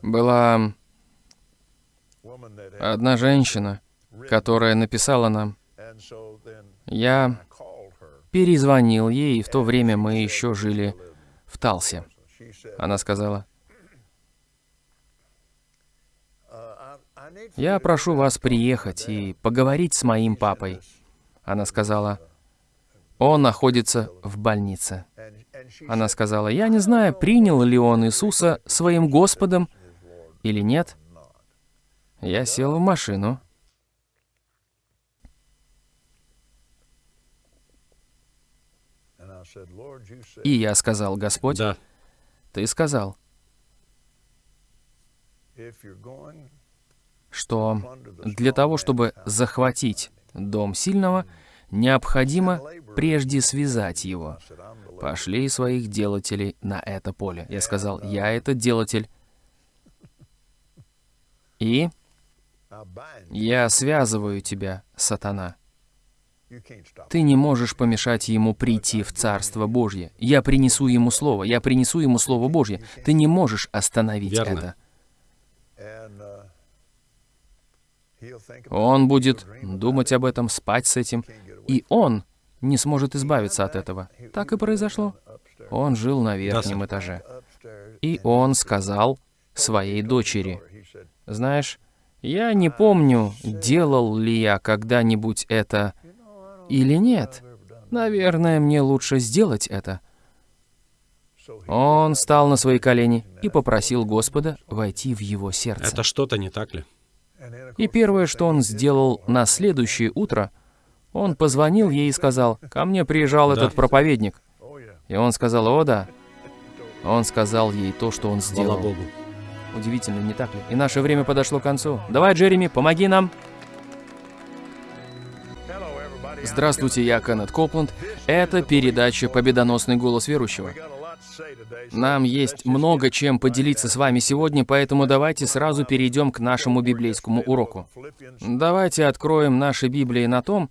Была одна женщина, которая написала нам. Я перезвонил ей, и в то время мы еще жили в Талсе. Она сказала, «Я прошу вас приехать и поговорить с моим папой». Она сказала, «Он находится в больнице». Она сказала, «Я не знаю, принял ли он Иисуса своим Господом или нет». Я сел в машину. И я сказал, Господь, Да. Ты сказал, что для того, чтобы захватить дом сильного, необходимо прежде связать его. Пошли своих делателей на это поле. Я сказал, я этот делатель. И я связываю тебя, сатана. Ты не можешь помешать ему прийти в Царство Божье. Я принесу ему Слово, я принесу ему Слово Божье. Ты не можешь остановить Верно. это. Он будет думать об этом, спать с этим, и он не сможет избавиться от этого. Так и произошло. Он жил на верхнем этаже. И он сказал своей дочери, «Знаешь, я не помню, делал ли я когда-нибудь это или нет. Наверное, мне лучше сделать это». Он встал на свои колени и попросил Господа войти в его сердце. Это что-то не так ли? И первое, что он сделал на следующее утро, он позвонил ей и сказал, «Ко мне приезжал Да. этот проповедник». И он сказал, «О, да». Он сказал ей то, что он Слава сделал. Богу. Удивительно, не так ли? И наше время подошло к концу. Давай, Джереми, помоги нам. Здравствуйте, я Кеннет Копланд. Это передача «Победоносный голос верующего». Нам есть много чем поделиться с вами сегодня, поэтому давайте сразу перейдем к нашему библейскому уроку. Давайте откроем наши Библии на том,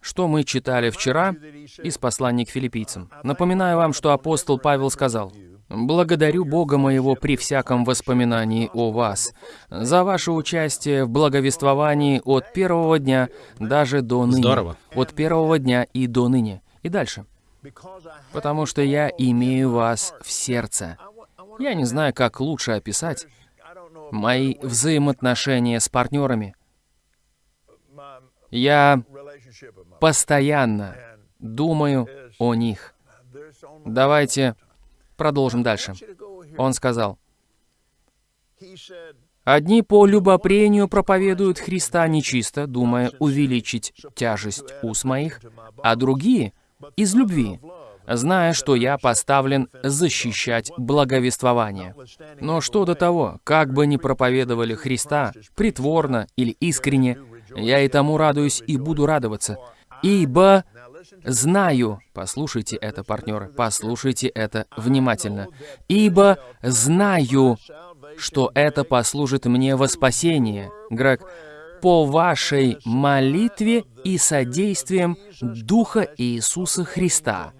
что мы читали вчера из послания к филиппийцам. Напоминаю вам, что апостол Павел сказал, «Благодарю Бога моего при всяком воспоминании о вас, за ваше участие в благовествовании от первого дня даже до ныне». Здорово. От первого дня и до ныне. И дальше. Потому что я имею вас в сердце. Я не знаю, как лучше описать мои взаимоотношения с партнерами. Я постоянно думаю о них. Давайте продолжим дальше. Он сказал, «Одни по любопрению проповедуют Христа нечисто, думая увеличить тяжесть уст моих, а другие — из любви, зная, что я поставлен защищать благовествование. Но что до того, как бы ни проповедовали Христа, притворно или искренне, я и тому радуюсь и буду радоваться, ибо знаю, послушайте это, партнеры, послушайте это внимательно, ибо знаю, что это послужит мне во спасение. Грег, по вашей молитве и содействием Духа Иисуса Христа,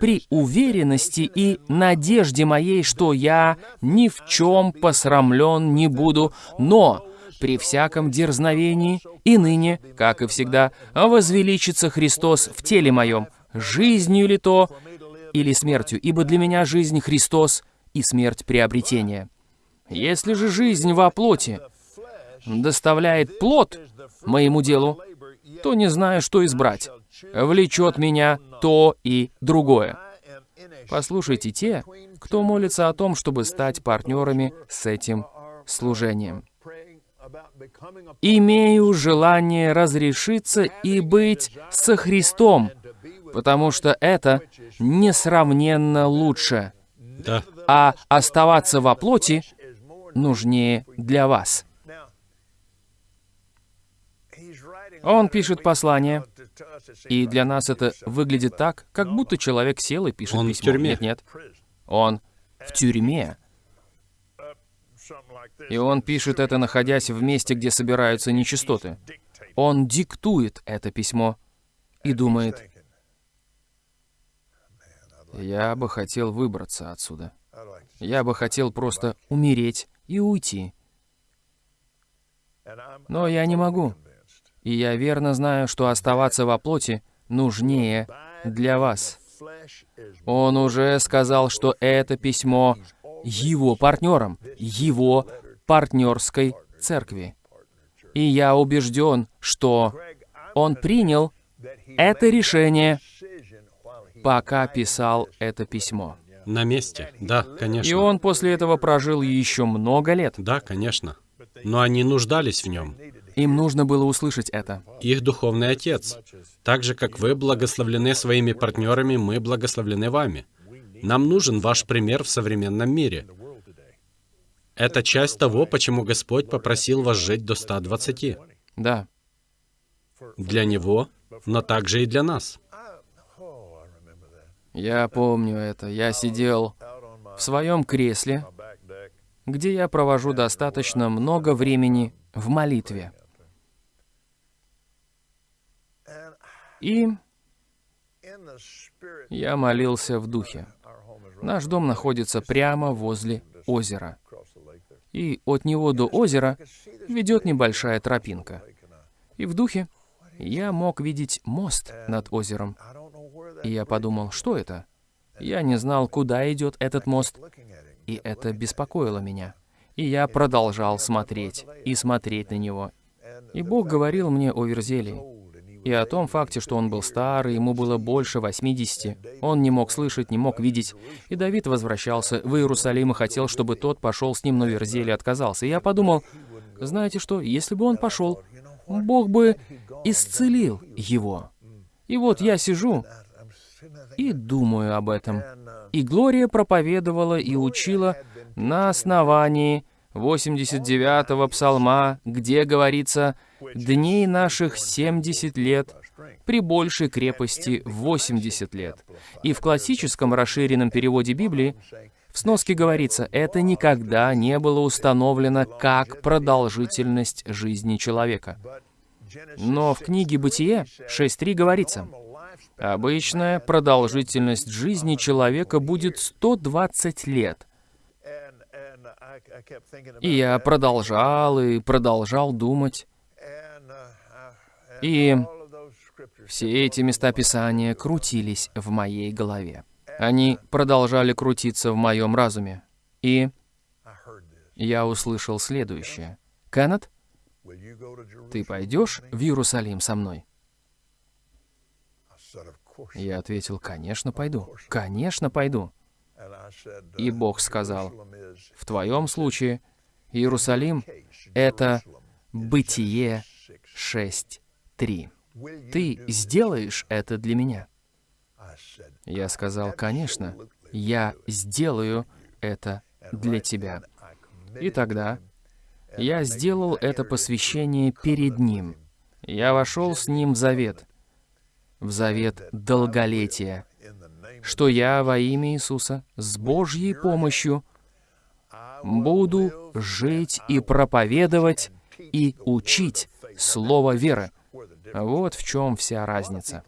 при уверенности и надежде моей, что я ни в чем посрамлен не буду, но при всяком дерзновении и ныне, как и всегда, возвеличится Христос в теле моем, жизнью ли то или смертью, ибо для меня жизнь Христос и смерть приобретение. Если же жизнь во плоти доставляет плод моему делу, то не знаю, что избрать. Влечет меня то и другое. Послушайте те, кто молится о том, чтобы стать партнерами с этим служением. имею желание разрешиться и быть со Христом, потому что это несравненно лучше. Да. А оставаться во плоти нужнее для вас. Он пишет послание, и для нас это выглядит так, как будто человек сел и пишет Он в письмо. тюрьме. Нет, нет. Он в тюрьме. И он пишет это, находясь в месте, где собираются нечистоты. Он диктует это письмо и думает, я бы хотел выбраться отсюда. Я бы хотел просто умереть и уйти. Но я не могу. И я верно знаю, что оставаться во плоти нужнее для вас. Он уже сказал, что это письмо его партнерам, его партнерской церкви. И я убежден, что он принял это решение, пока писал это письмо. На месте. Да, конечно. И он после этого прожил еще много лет. Да, конечно. Но они нуждались в нем. Им нужно было услышать это. Их духовный отец. Так же, как вы благословлены своими партнерами, мы благословлены вами. Нам нужен ваш пример в современном мире. Это часть того, почему Господь попросил вас жить до 120. Да. Для Него, но также и для нас. Я помню это. Я сидел в своем кресле, где я провожу достаточно много времени в молитве. И я молился в духе. Наш дом находится прямо возле озера. И от него до озера ведет небольшая тропинка. И в духе я мог видеть мост над озером. И я подумал, что это? Я не знал, куда идет этот мост, и это беспокоило меня. И я продолжал смотреть и смотреть на него. И Бог говорил мне о Верзелии. И о том факте, что он был старый, ему было больше 80. Он не мог слышать, не мог видеть. И Давид возвращался в Иерусалим и хотел, чтобы тот пошел с ним, но Верзелий отказался. И я подумал, знаете что, если бы он пошел, Бог бы исцелил его. И вот я сижу и думаю об этом. И Глория проповедовала и учила на основании 89-го псалма, где говорится «Дней наших 70 лет, при большей крепости 80 лет». И в классическом расширенном переводе Библии в сноске говорится, это никогда не было установлено как продолжительность жизни человека. Но в книге «Бытие» 6.3 говорится, обычная продолжительность жизни человека будет 120 лет. И я продолжал и продолжал думать. И все эти места Писания крутились в моей голове. Они продолжали крутиться в моем разуме. И я услышал следующее. «Кеннет, ты пойдешь в Иерусалим со мной?» Я ответил, «Конечно, пойду. Конечно, пойду». И Бог сказал, «В твоем случае Иерусалим — это Бытие 6.3. Ты сделаешь это для меня?» Я сказал, «Конечно, я сделаю это для тебя». И тогда я сделал это посвящение перед Ним. Я вошел с Ним в завет, в завет долголетия, что я во имя Иисуса с Божьей помощью буду жить и проповедовать и учить Слово веры. Вот в чем вся разница.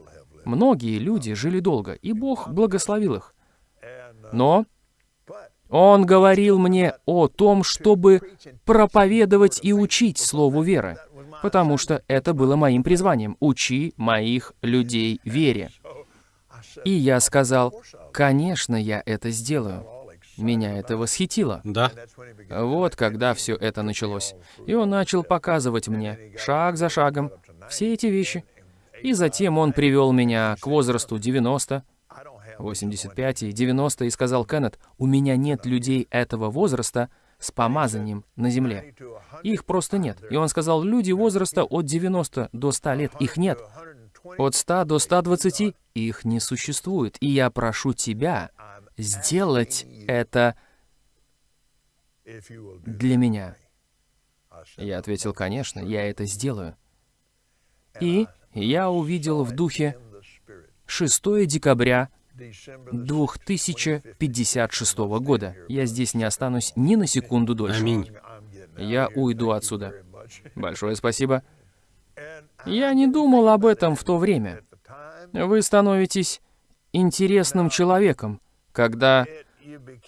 Многие люди жили долго, и Бог благословил их. Но Он говорил мне о том, чтобы проповедовать и учить Слову веры, потому что это было моим призванием — «Учи моих людей вере». И я сказал, конечно, я это сделаю. Меня это восхитило. Да. Вот когда все это началось. И он начал показывать мне, шаг за шагом, все эти вещи. И затем он привел меня к возрасту 90, 85 и 90 и сказал, Кеннет, у меня нет людей этого возраста, с помазанием на земле. Их просто нет. И он сказал, люди возраста от 90 до 100 лет, их нет. От 100 до 120 их не существует. И я прошу тебя сделать это для меня. Я ответил, конечно, я это сделаю. И я увидел в духе 6 декабря 2056 года. Я здесь не останусь ни на секунду дольше. Аминь. Я уйду отсюда. Большое спасибо. Я не думал об этом в то время. Вы становитесь интересным человеком, когда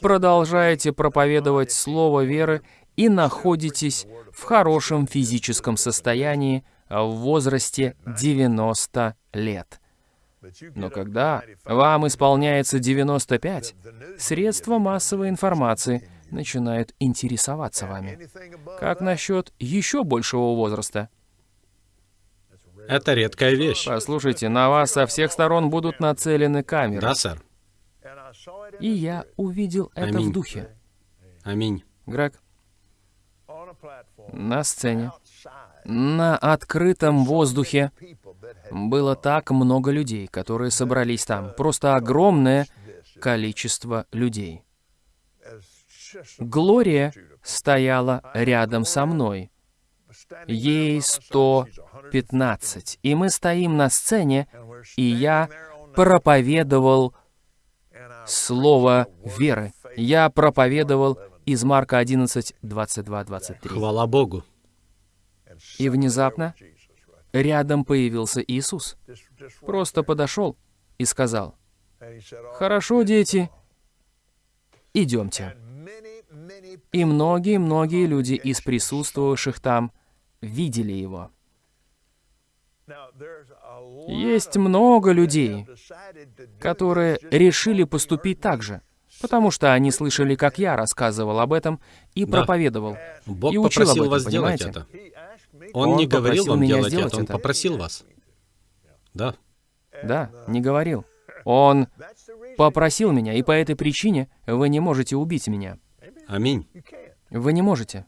продолжаете проповедовать слово веры и находитесь в хорошем физическом состоянии в возрасте 90 лет. Но когда вам исполняется 95, средства массовой информации начинают интересоваться вами. Как насчет еще большего возраста? Это редкая вещь. Послушайте, на вас со всех сторон будут нацелены камеры. Да, сэр. И я увидел это Аминь. в духе. Аминь. Грег, на сцене, на открытом воздухе было так много людей, которые собрались там. Просто огромное количество людей. Глория стояла рядом со мной. Ей 115. И мы стоим на сцене, и я проповедовал слово веры. Я проповедовал из Марка 11, 22, 23. Хвала Богу. И внезапно рядом появился Иисус. Просто подошел и сказал, «Хорошо, дети, идемте». И многие-многие люди из присутствовавших там видели его. Есть много людей, которые решили поступить так же, потому что они слышали, как я рассказывал об этом и Да. проповедовал. Бог И учил попросил об этом, вас понимаете? это. Он, Он не говорил вам меня делать сделать это, он это. попросил вас. Да. Да, не говорил. Он попросил меня, и по этой причине вы не можете убить меня. Аминь. Вы не можете.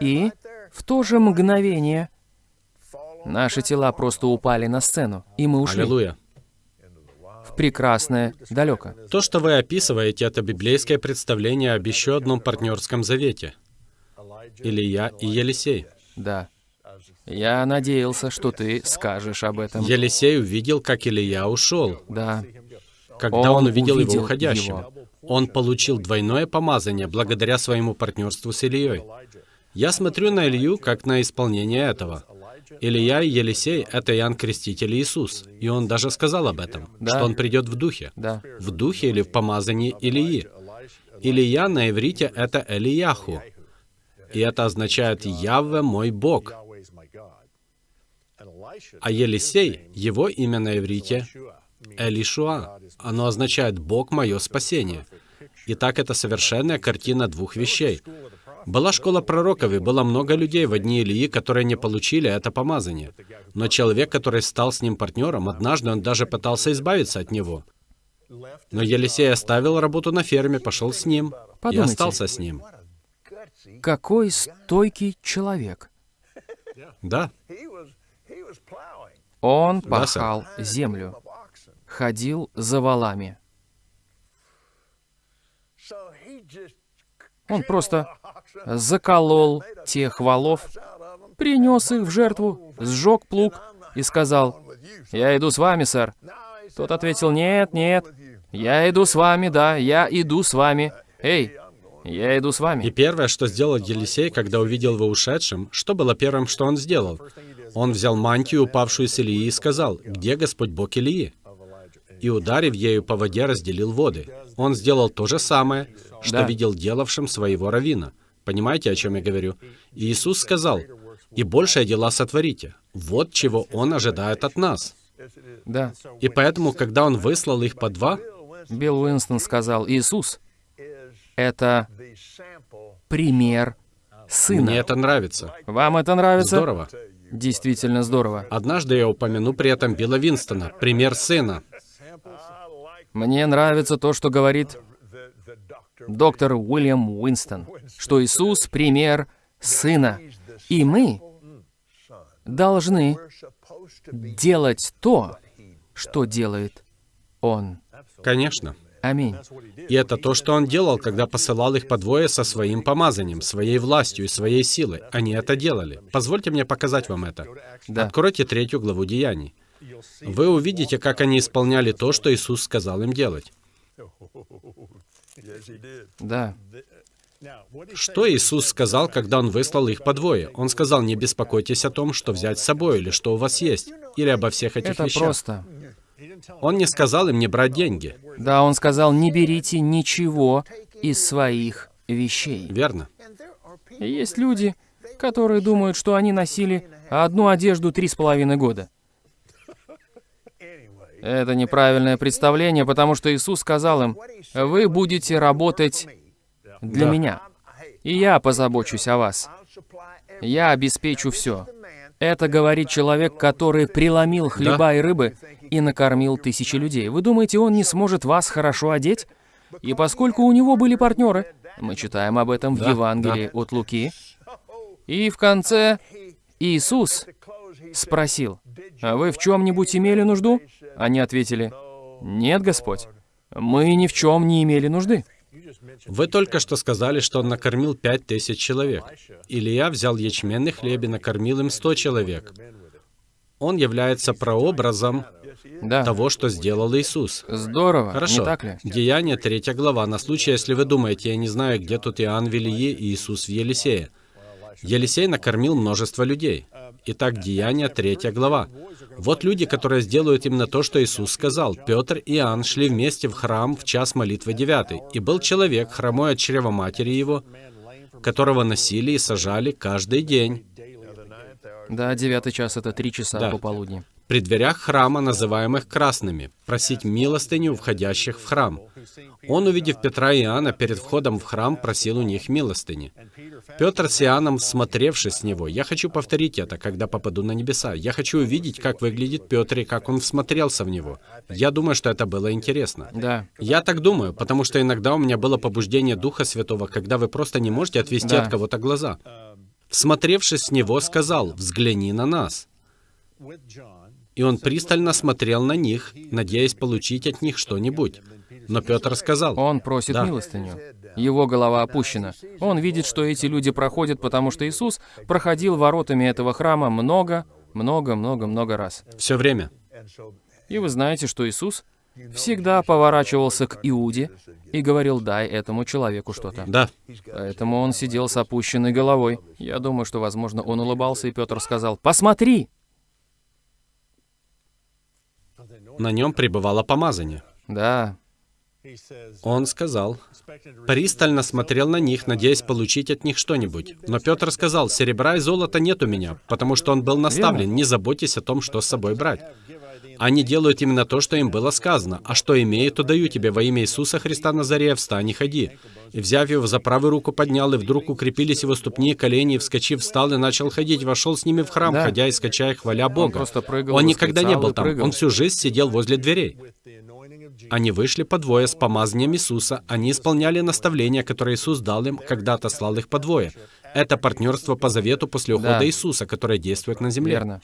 И в то же мгновение наши тела просто упали на сцену, и мы ушли Аллилуйя. Прекрасное далеко. То, что вы описываете, это библейское представление об еще одном партнерском завете. Илья и Елисей. Да. Я надеялся, что ты скажешь об этом. Елисей увидел, как Илья ушел. Да. Когда Он он увидел его увидел уходящим, его. он получил двойное помазание благодаря своему партнерству с Ильей. Я смотрю на Илью как на исполнение этого. Илья и Елисей — это Иоанн Креститель Иисус. И он даже сказал об этом, Да. что он придет в духе. Да. В духе или в помазании Илии. Илья на иврите — это Элияху. И это означает «Явве мой Бог». А Елисей, его имя на иврите Элишуа. Оно означает «Бог мое спасение». Итак, это совершенная картина двух вещей. Была школа пророков, и было много людей в дни Илии, которые не получили это помазание. Но человек, который стал с ним партнером, однажды он даже пытался избавиться от него. Но Елисей оставил работу на ферме, пошел с ним и Подумайте. остался с ним. Какой стойкий человек. Да, Он Да, сэр. пахал землю, ходил за валами. Он просто заколол тех валов, принес их в жертву, сжег плуг и сказал, «Я иду с вами, сэр». Тот ответил, «Нет, нет, я иду с вами, да, я иду с вами. Эй, я иду с И вами». первое, что сделал Елисей, когда увидел его ушедшим, что было первым, что он сделал? Он взял мантию, упавшую с Илии, и сказал, «Где Господь Бог Илии?» И, ударив ею по воде, разделил воды. Он сделал то же самое, что Да. видел делавшим своего равина. Понимаете, о чем я говорю? Иисус сказал, «И большие дела сотворите». Вот чего Он ожидает от нас. Да, И поэтому, когда Он выслал их по два, Билл Уинстон сказал, «Иисус — это пример сына». мне это нравится. Вам это нравится? Здорово. Действительно здорово. Однажды я упомяну при этом Билла Винстона, пример сына. Мне нравится то, что говорит доктор Уильям Уинстон, что Иисус — пример Сына, и мы должны делать то, что делает Он. Конечно. Аминь. И это то, что он делал, когда посылал их по двое со своим помазанием, своей властью и своей силой. Они это делали. Позвольте мне показать вам это. Да. Откройте третью главу Деяний. Вы увидите, как они исполняли то, что Иисус сказал им делать. Да. Что Иисус сказал, когда Он выслал их по двое? Он сказал, не беспокойтесь о том, что взять с собой, или что у вас есть, или обо всех этих Это вещах. просто. Он не сказал им не брать деньги. Да, он сказал, не берите ничего из своих вещей. Верно. Есть люди, которые думают, что они носили одну одежду три с половиной года. Это неправильное представление, потому что Иисус сказал им, вы будете работать для Да. меня, и я позабочусь о вас. Я обеспечу все. Это говорит человек, который преломил хлеба и рыбы и накормил тысячи людей. Вы думаете, он не сможет вас хорошо одеть? И поскольку у него были партнеры, мы читаем об этом в Да, Евангелии от Луки, и в конце Иисус спросил, «А вы в чем-нибудь имели нужду?» Они ответили, «Нет, Господь, мы ни в чем не имели нужды». Вы только что сказали, что он накормил пять тысяч человек. Илья взял ячменный хлеб и накормил им сто человек. Он является прообразом Да, того, что сделал Иисус. здорово, Хорошо. не так ли? Деяние, третья глава. На случай, если вы думаете, я не знаю, где тут Иоанн в Илие и Иисус в Елисее. Елисей накормил множество людей. Итак, Деяние, третья глава. Вот люди, которые сделают именно то, что Иисус сказал. Петр и Иоанн шли вместе в храм в час молитвы девятый. И был человек, хромой от чрева матери его, которого носили и сажали каждый день. Да, девятый час — это три часа Да. пополудни. При дверях храма, называемых красными, просить милостыню у входящих в храм. Он, увидев Петра и Иоанна перед входом в храм, просил у них милостыни. Петр с Иоанном, смотревшись с него, я хочу повторить это, когда попаду на небеса. Я хочу увидеть, как выглядит Петр и как он всмотрелся в него. Я думаю, что это было интересно. Да, Я так думаю, потому что иногда у меня было побуждение Духа Святого, когда вы просто не можете отвести Да. от кого-то глаза. Всмотревшись с него, сказал, «Взгляни на нас». И он пристально смотрел на них, надеясь получить от них что-нибудь. Но Петр сказал, он просит Да. милостыню. Его голова опущена. Он видит, что эти люди проходят, потому что Иисус проходил воротами этого храма много, много, много, много раз. все время. И вы знаете, что Иисус всегда поворачивался к Иуде и говорил, дай этому человеку что-то. Да, Поэтому он сидел с опущенной головой. Я думаю, что, возможно, он улыбался, и Петр сказал, «Посмотри!» На нем пребывало помазание. Да, Он сказал, пристально смотрел на них, надеясь получить от них что-нибудь. Но Петр сказал, серебра и золота нет у меня, потому что он был наставлен, не заботьтесь о том, что с собой брать. Они делают именно то, что им было сказано. А что имею, то даю тебе во имя Иисуса Христа Назарея, встань и ходи. И взяв его за правую руку поднял, и вдруг укрепились его ступни и колени, и вскочив, встал и начал ходить, вошел с ними в храм, Да. ходя и скачая, хваля Бога. просто прыгал, Он никогда не был там, прыгал. он всю жизнь сидел возле дверей. Они вышли по двое с помазанием Иисуса. Они исполняли наставления, которые Иисус дал им, когда отослал их по двое. Это партнерство по завету после ухода Да. Иисуса, которое действует на земле. верно.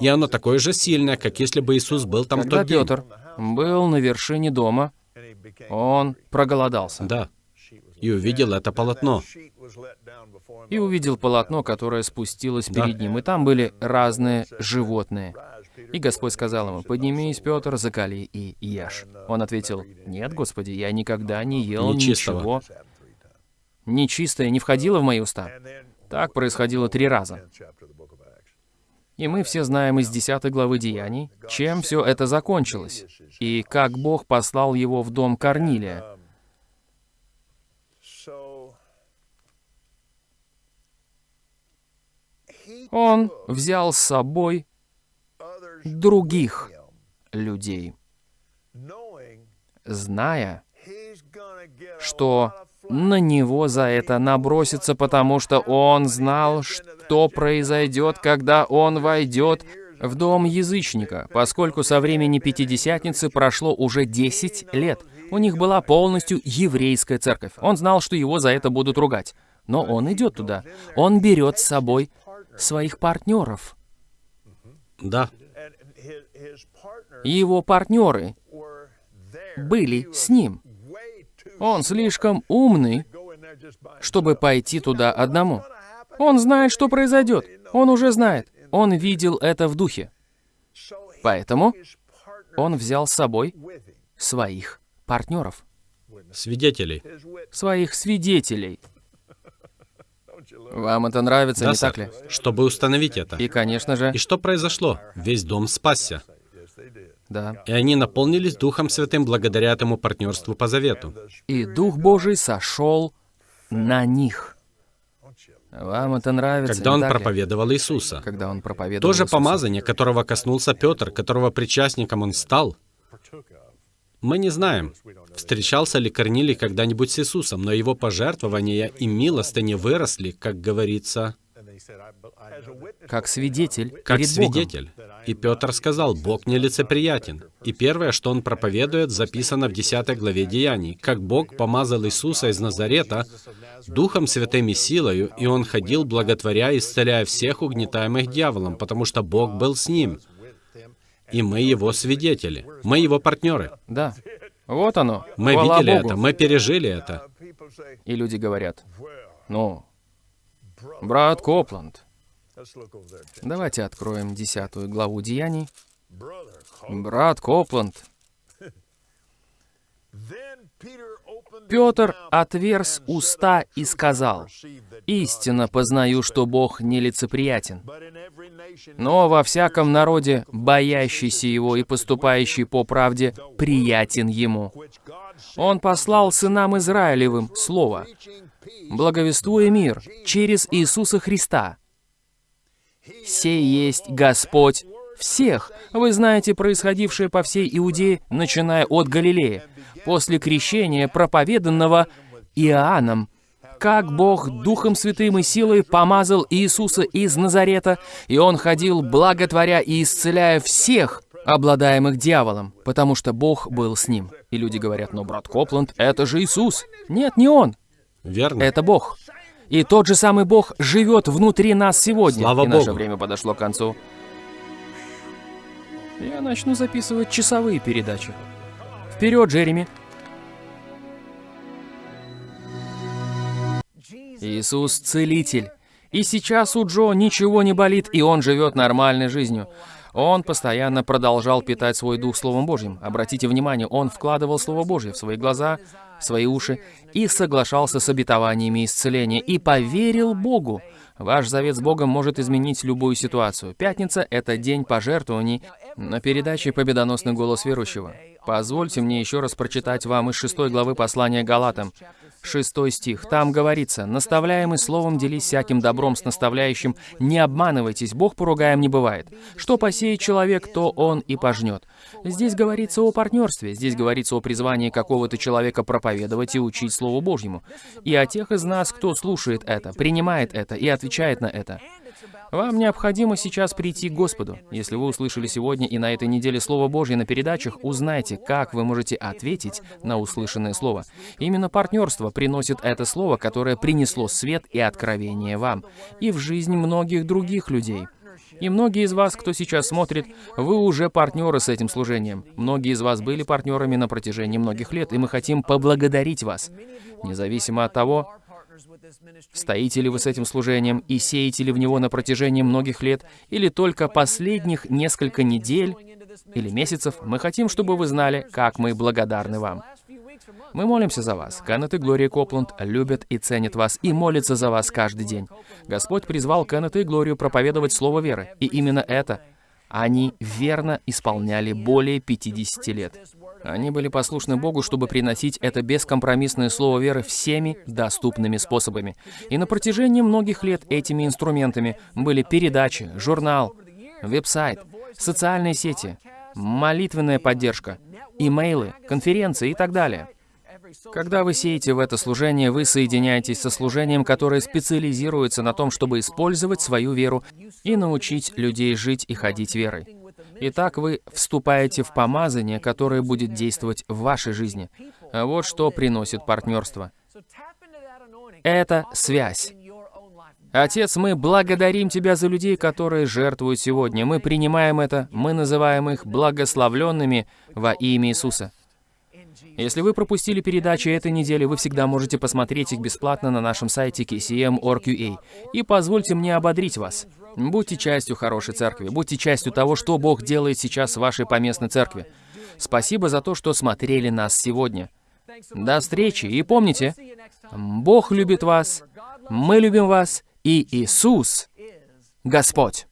И оно такое же сильное, как если бы Иисус был там Когда тот день. Петр был на вершине дома, он проголодался. Да. И увидел это полотно. И увидел полотно, которое спустилось Да. перед ним, и там были разные животные. И Господь сказал ему, «Поднимись, Петр, закали и ешь». Он ответил, «Нет, Господи, я никогда не ел Нечистого. ничего нечистое, не входило в мои уста». Так происходило три раза. И мы все знаем из 10 главы Деяний, чем все это закончилось, и как Бог послал его в дом Корнилия. Он взял с собой других людей, зная, что на него за это набросится, потому что он знал, что произойдет, когда он войдет в дом язычника, поскольку со времени Пятидесятницы прошло уже 10 лет. У них была полностью еврейская церковь. Он знал, что его за это будут ругать. Но он идет туда. Он берет с собой своих партнеров. Да. Его партнеры были с ним. Он слишком умный, чтобы пойти туда одному. Он знает, что произойдет. Он уже знает. Он видел это в духе. Поэтому он взял с собой своих партнеров, Свидетелей. своих свидетелей. Вам это нравится, Да, не так сэр. ли? Чтобы установить это. И, конечно же, И что произошло? Весь дом спасся. Да. И они наполнились Духом Святым благодаря этому партнерству по завету. И Дух Божий сошел на них. Вам это нравится, Когда он ли? проповедовал Иисуса. Когда он проповедовал То же Иисуса. помазание, которого коснулся Петр, которого причастником он стал, мы не знаем, встречался ли Корнилий когда-нибудь с Иисусом, но его пожертвования и милостыни выросли, как говорится, Как свидетель как перед Богом. свидетель. И Петр сказал, Бог нелицеприятен. И первое, что он проповедует, записано в 10 главе Деяний, как Бог помазал Иисуса из Назарета Духом Святым и силою, и он ходил, благотворя, исцеляя всех угнетаемых дьяволом, потому что Бог был с ним. И мы его свидетели. Мы его партнеры. Да. Вот оно. Мы Хвала видели Богу. это, мы пережили это. И люди говорят, ну, брат Копланд, давайте откроем десятую главу Деяний. Брат Копланд. Петр отверз уста и сказал, «Истинно познаю, что Бог нелицеприятен, но во всяком народе, боящийся Его и поступающий по правде, приятен Ему. Он послал сынам Израилевым Слово, благовествуя мир через Иисуса Христа. Сей есть Господь всех. Вы знаете происходившее по всей Иудее, начиная от Галилеи, после крещения, проповеданного Иоанном, как Бог Духом Святым и силой помазал Иисуса из Назарета, и Он ходил, благотворя и исцеляя всех, обладаемых дьяволом, потому что Бог был с ним. И люди говорят, но брат Копланд, это же Иисус. Нет, не Он, Верно? это Бог. И тот же самый Бог живет внутри нас сегодня. Слава и наше Богу. время подошло к концу. Я начну записывать часовые передачи. Вперед, Джереми! Иисус – целитель. И сейчас у Джо ничего не болит, и он живет нормальной жизнью. Он постоянно продолжал питать свой дух Словом Божьим. Обратите внимание, он вкладывал Слово Божье в свои глаза, в свои уши и соглашался с обетованиями исцеления, и поверил Богу. Ваш завет с Богом может изменить любую ситуацию. Пятница — это день пожертвований на передаче «Победоносный голос верующего». Позвольте мне еще раз прочитать вам из шестой главы послания Галатам. Шестой стих. Там говорится, «Наставляемый словом делись всяким добром с наставляющим, не обманывайтесь, Бог поругаем не бывает. Что посеет человек, то он и пожнет». Здесь говорится о партнерстве, здесь говорится о призвании какого-то человека проповедовать и учить Слову Божьему. И о тех из нас, кто слушает это, принимает это и отвечает на это. Вам необходимо сейчас прийти к Господу. Если вы услышали сегодня и на этой неделе Слово Божье на передачах, узнайте, как вы можете ответить на услышанное Слово. Именно партнерство приносит это Слово, которое принесло свет и откровение вам, и в жизнь многих других людей. И многие из вас, кто сейчас смотрит, вы уже партнеры с этим служением. Многие из вас были партнерами на протяжении многих лет, и мы хотим поблагодарить вас. Независимо от того, Стоите ли вы с этим служением и сеете ли в него на протяжении многих лет, или только последних несколько недель или месяцев, мы хотим, чтобы вы знали, как мы благодарны вам. Мы молимся за вас. Кеннет и Глория Копланд любят и ценят вас и молятся за вас каждый день. Господь призвал Кеннета и Глорию проповедовать Слово веры, и именно это они верно исполняли более 50 лет. Они были послушны Богу, чтобы приносить это бескомпромиссное слово веры всеми доступными способами. И на протяжении многих лет этими инструментами были передачи, журнал, веб-сайт, социальные сети, молитвенная поддержка, имейлы, конференции и так далее. Когда вы сеете в это служение, вы соединяетесь со служением, которое специализируется на том, чтобы использовать свою веру и научить людей жить и ходить верой. Итак, вы вступаете в помазание, которое будет действовать в вашей жизни. Вот что приносит партнерство. Это связь. Отец, мы благодарим Тебя за людей, которые жертвуют сегодня. Мы принимаем это, мы называем их благословленными во имя Иисуса. Если вы пропустили передачи этой недели, вы всегда можете посмотреть их бесплатно на нашем сайте kcm.org.ua. И позвольте мне ободрить вас. Будьте частью хорошей церкви, будьте частью того, что Бог делает сейчас в вашей поместной церкви. Спасибо за то, что смотрели нас сегодня. До встречи, и помните, Бог любит вас, мы любим вас, и Иисус — Господь.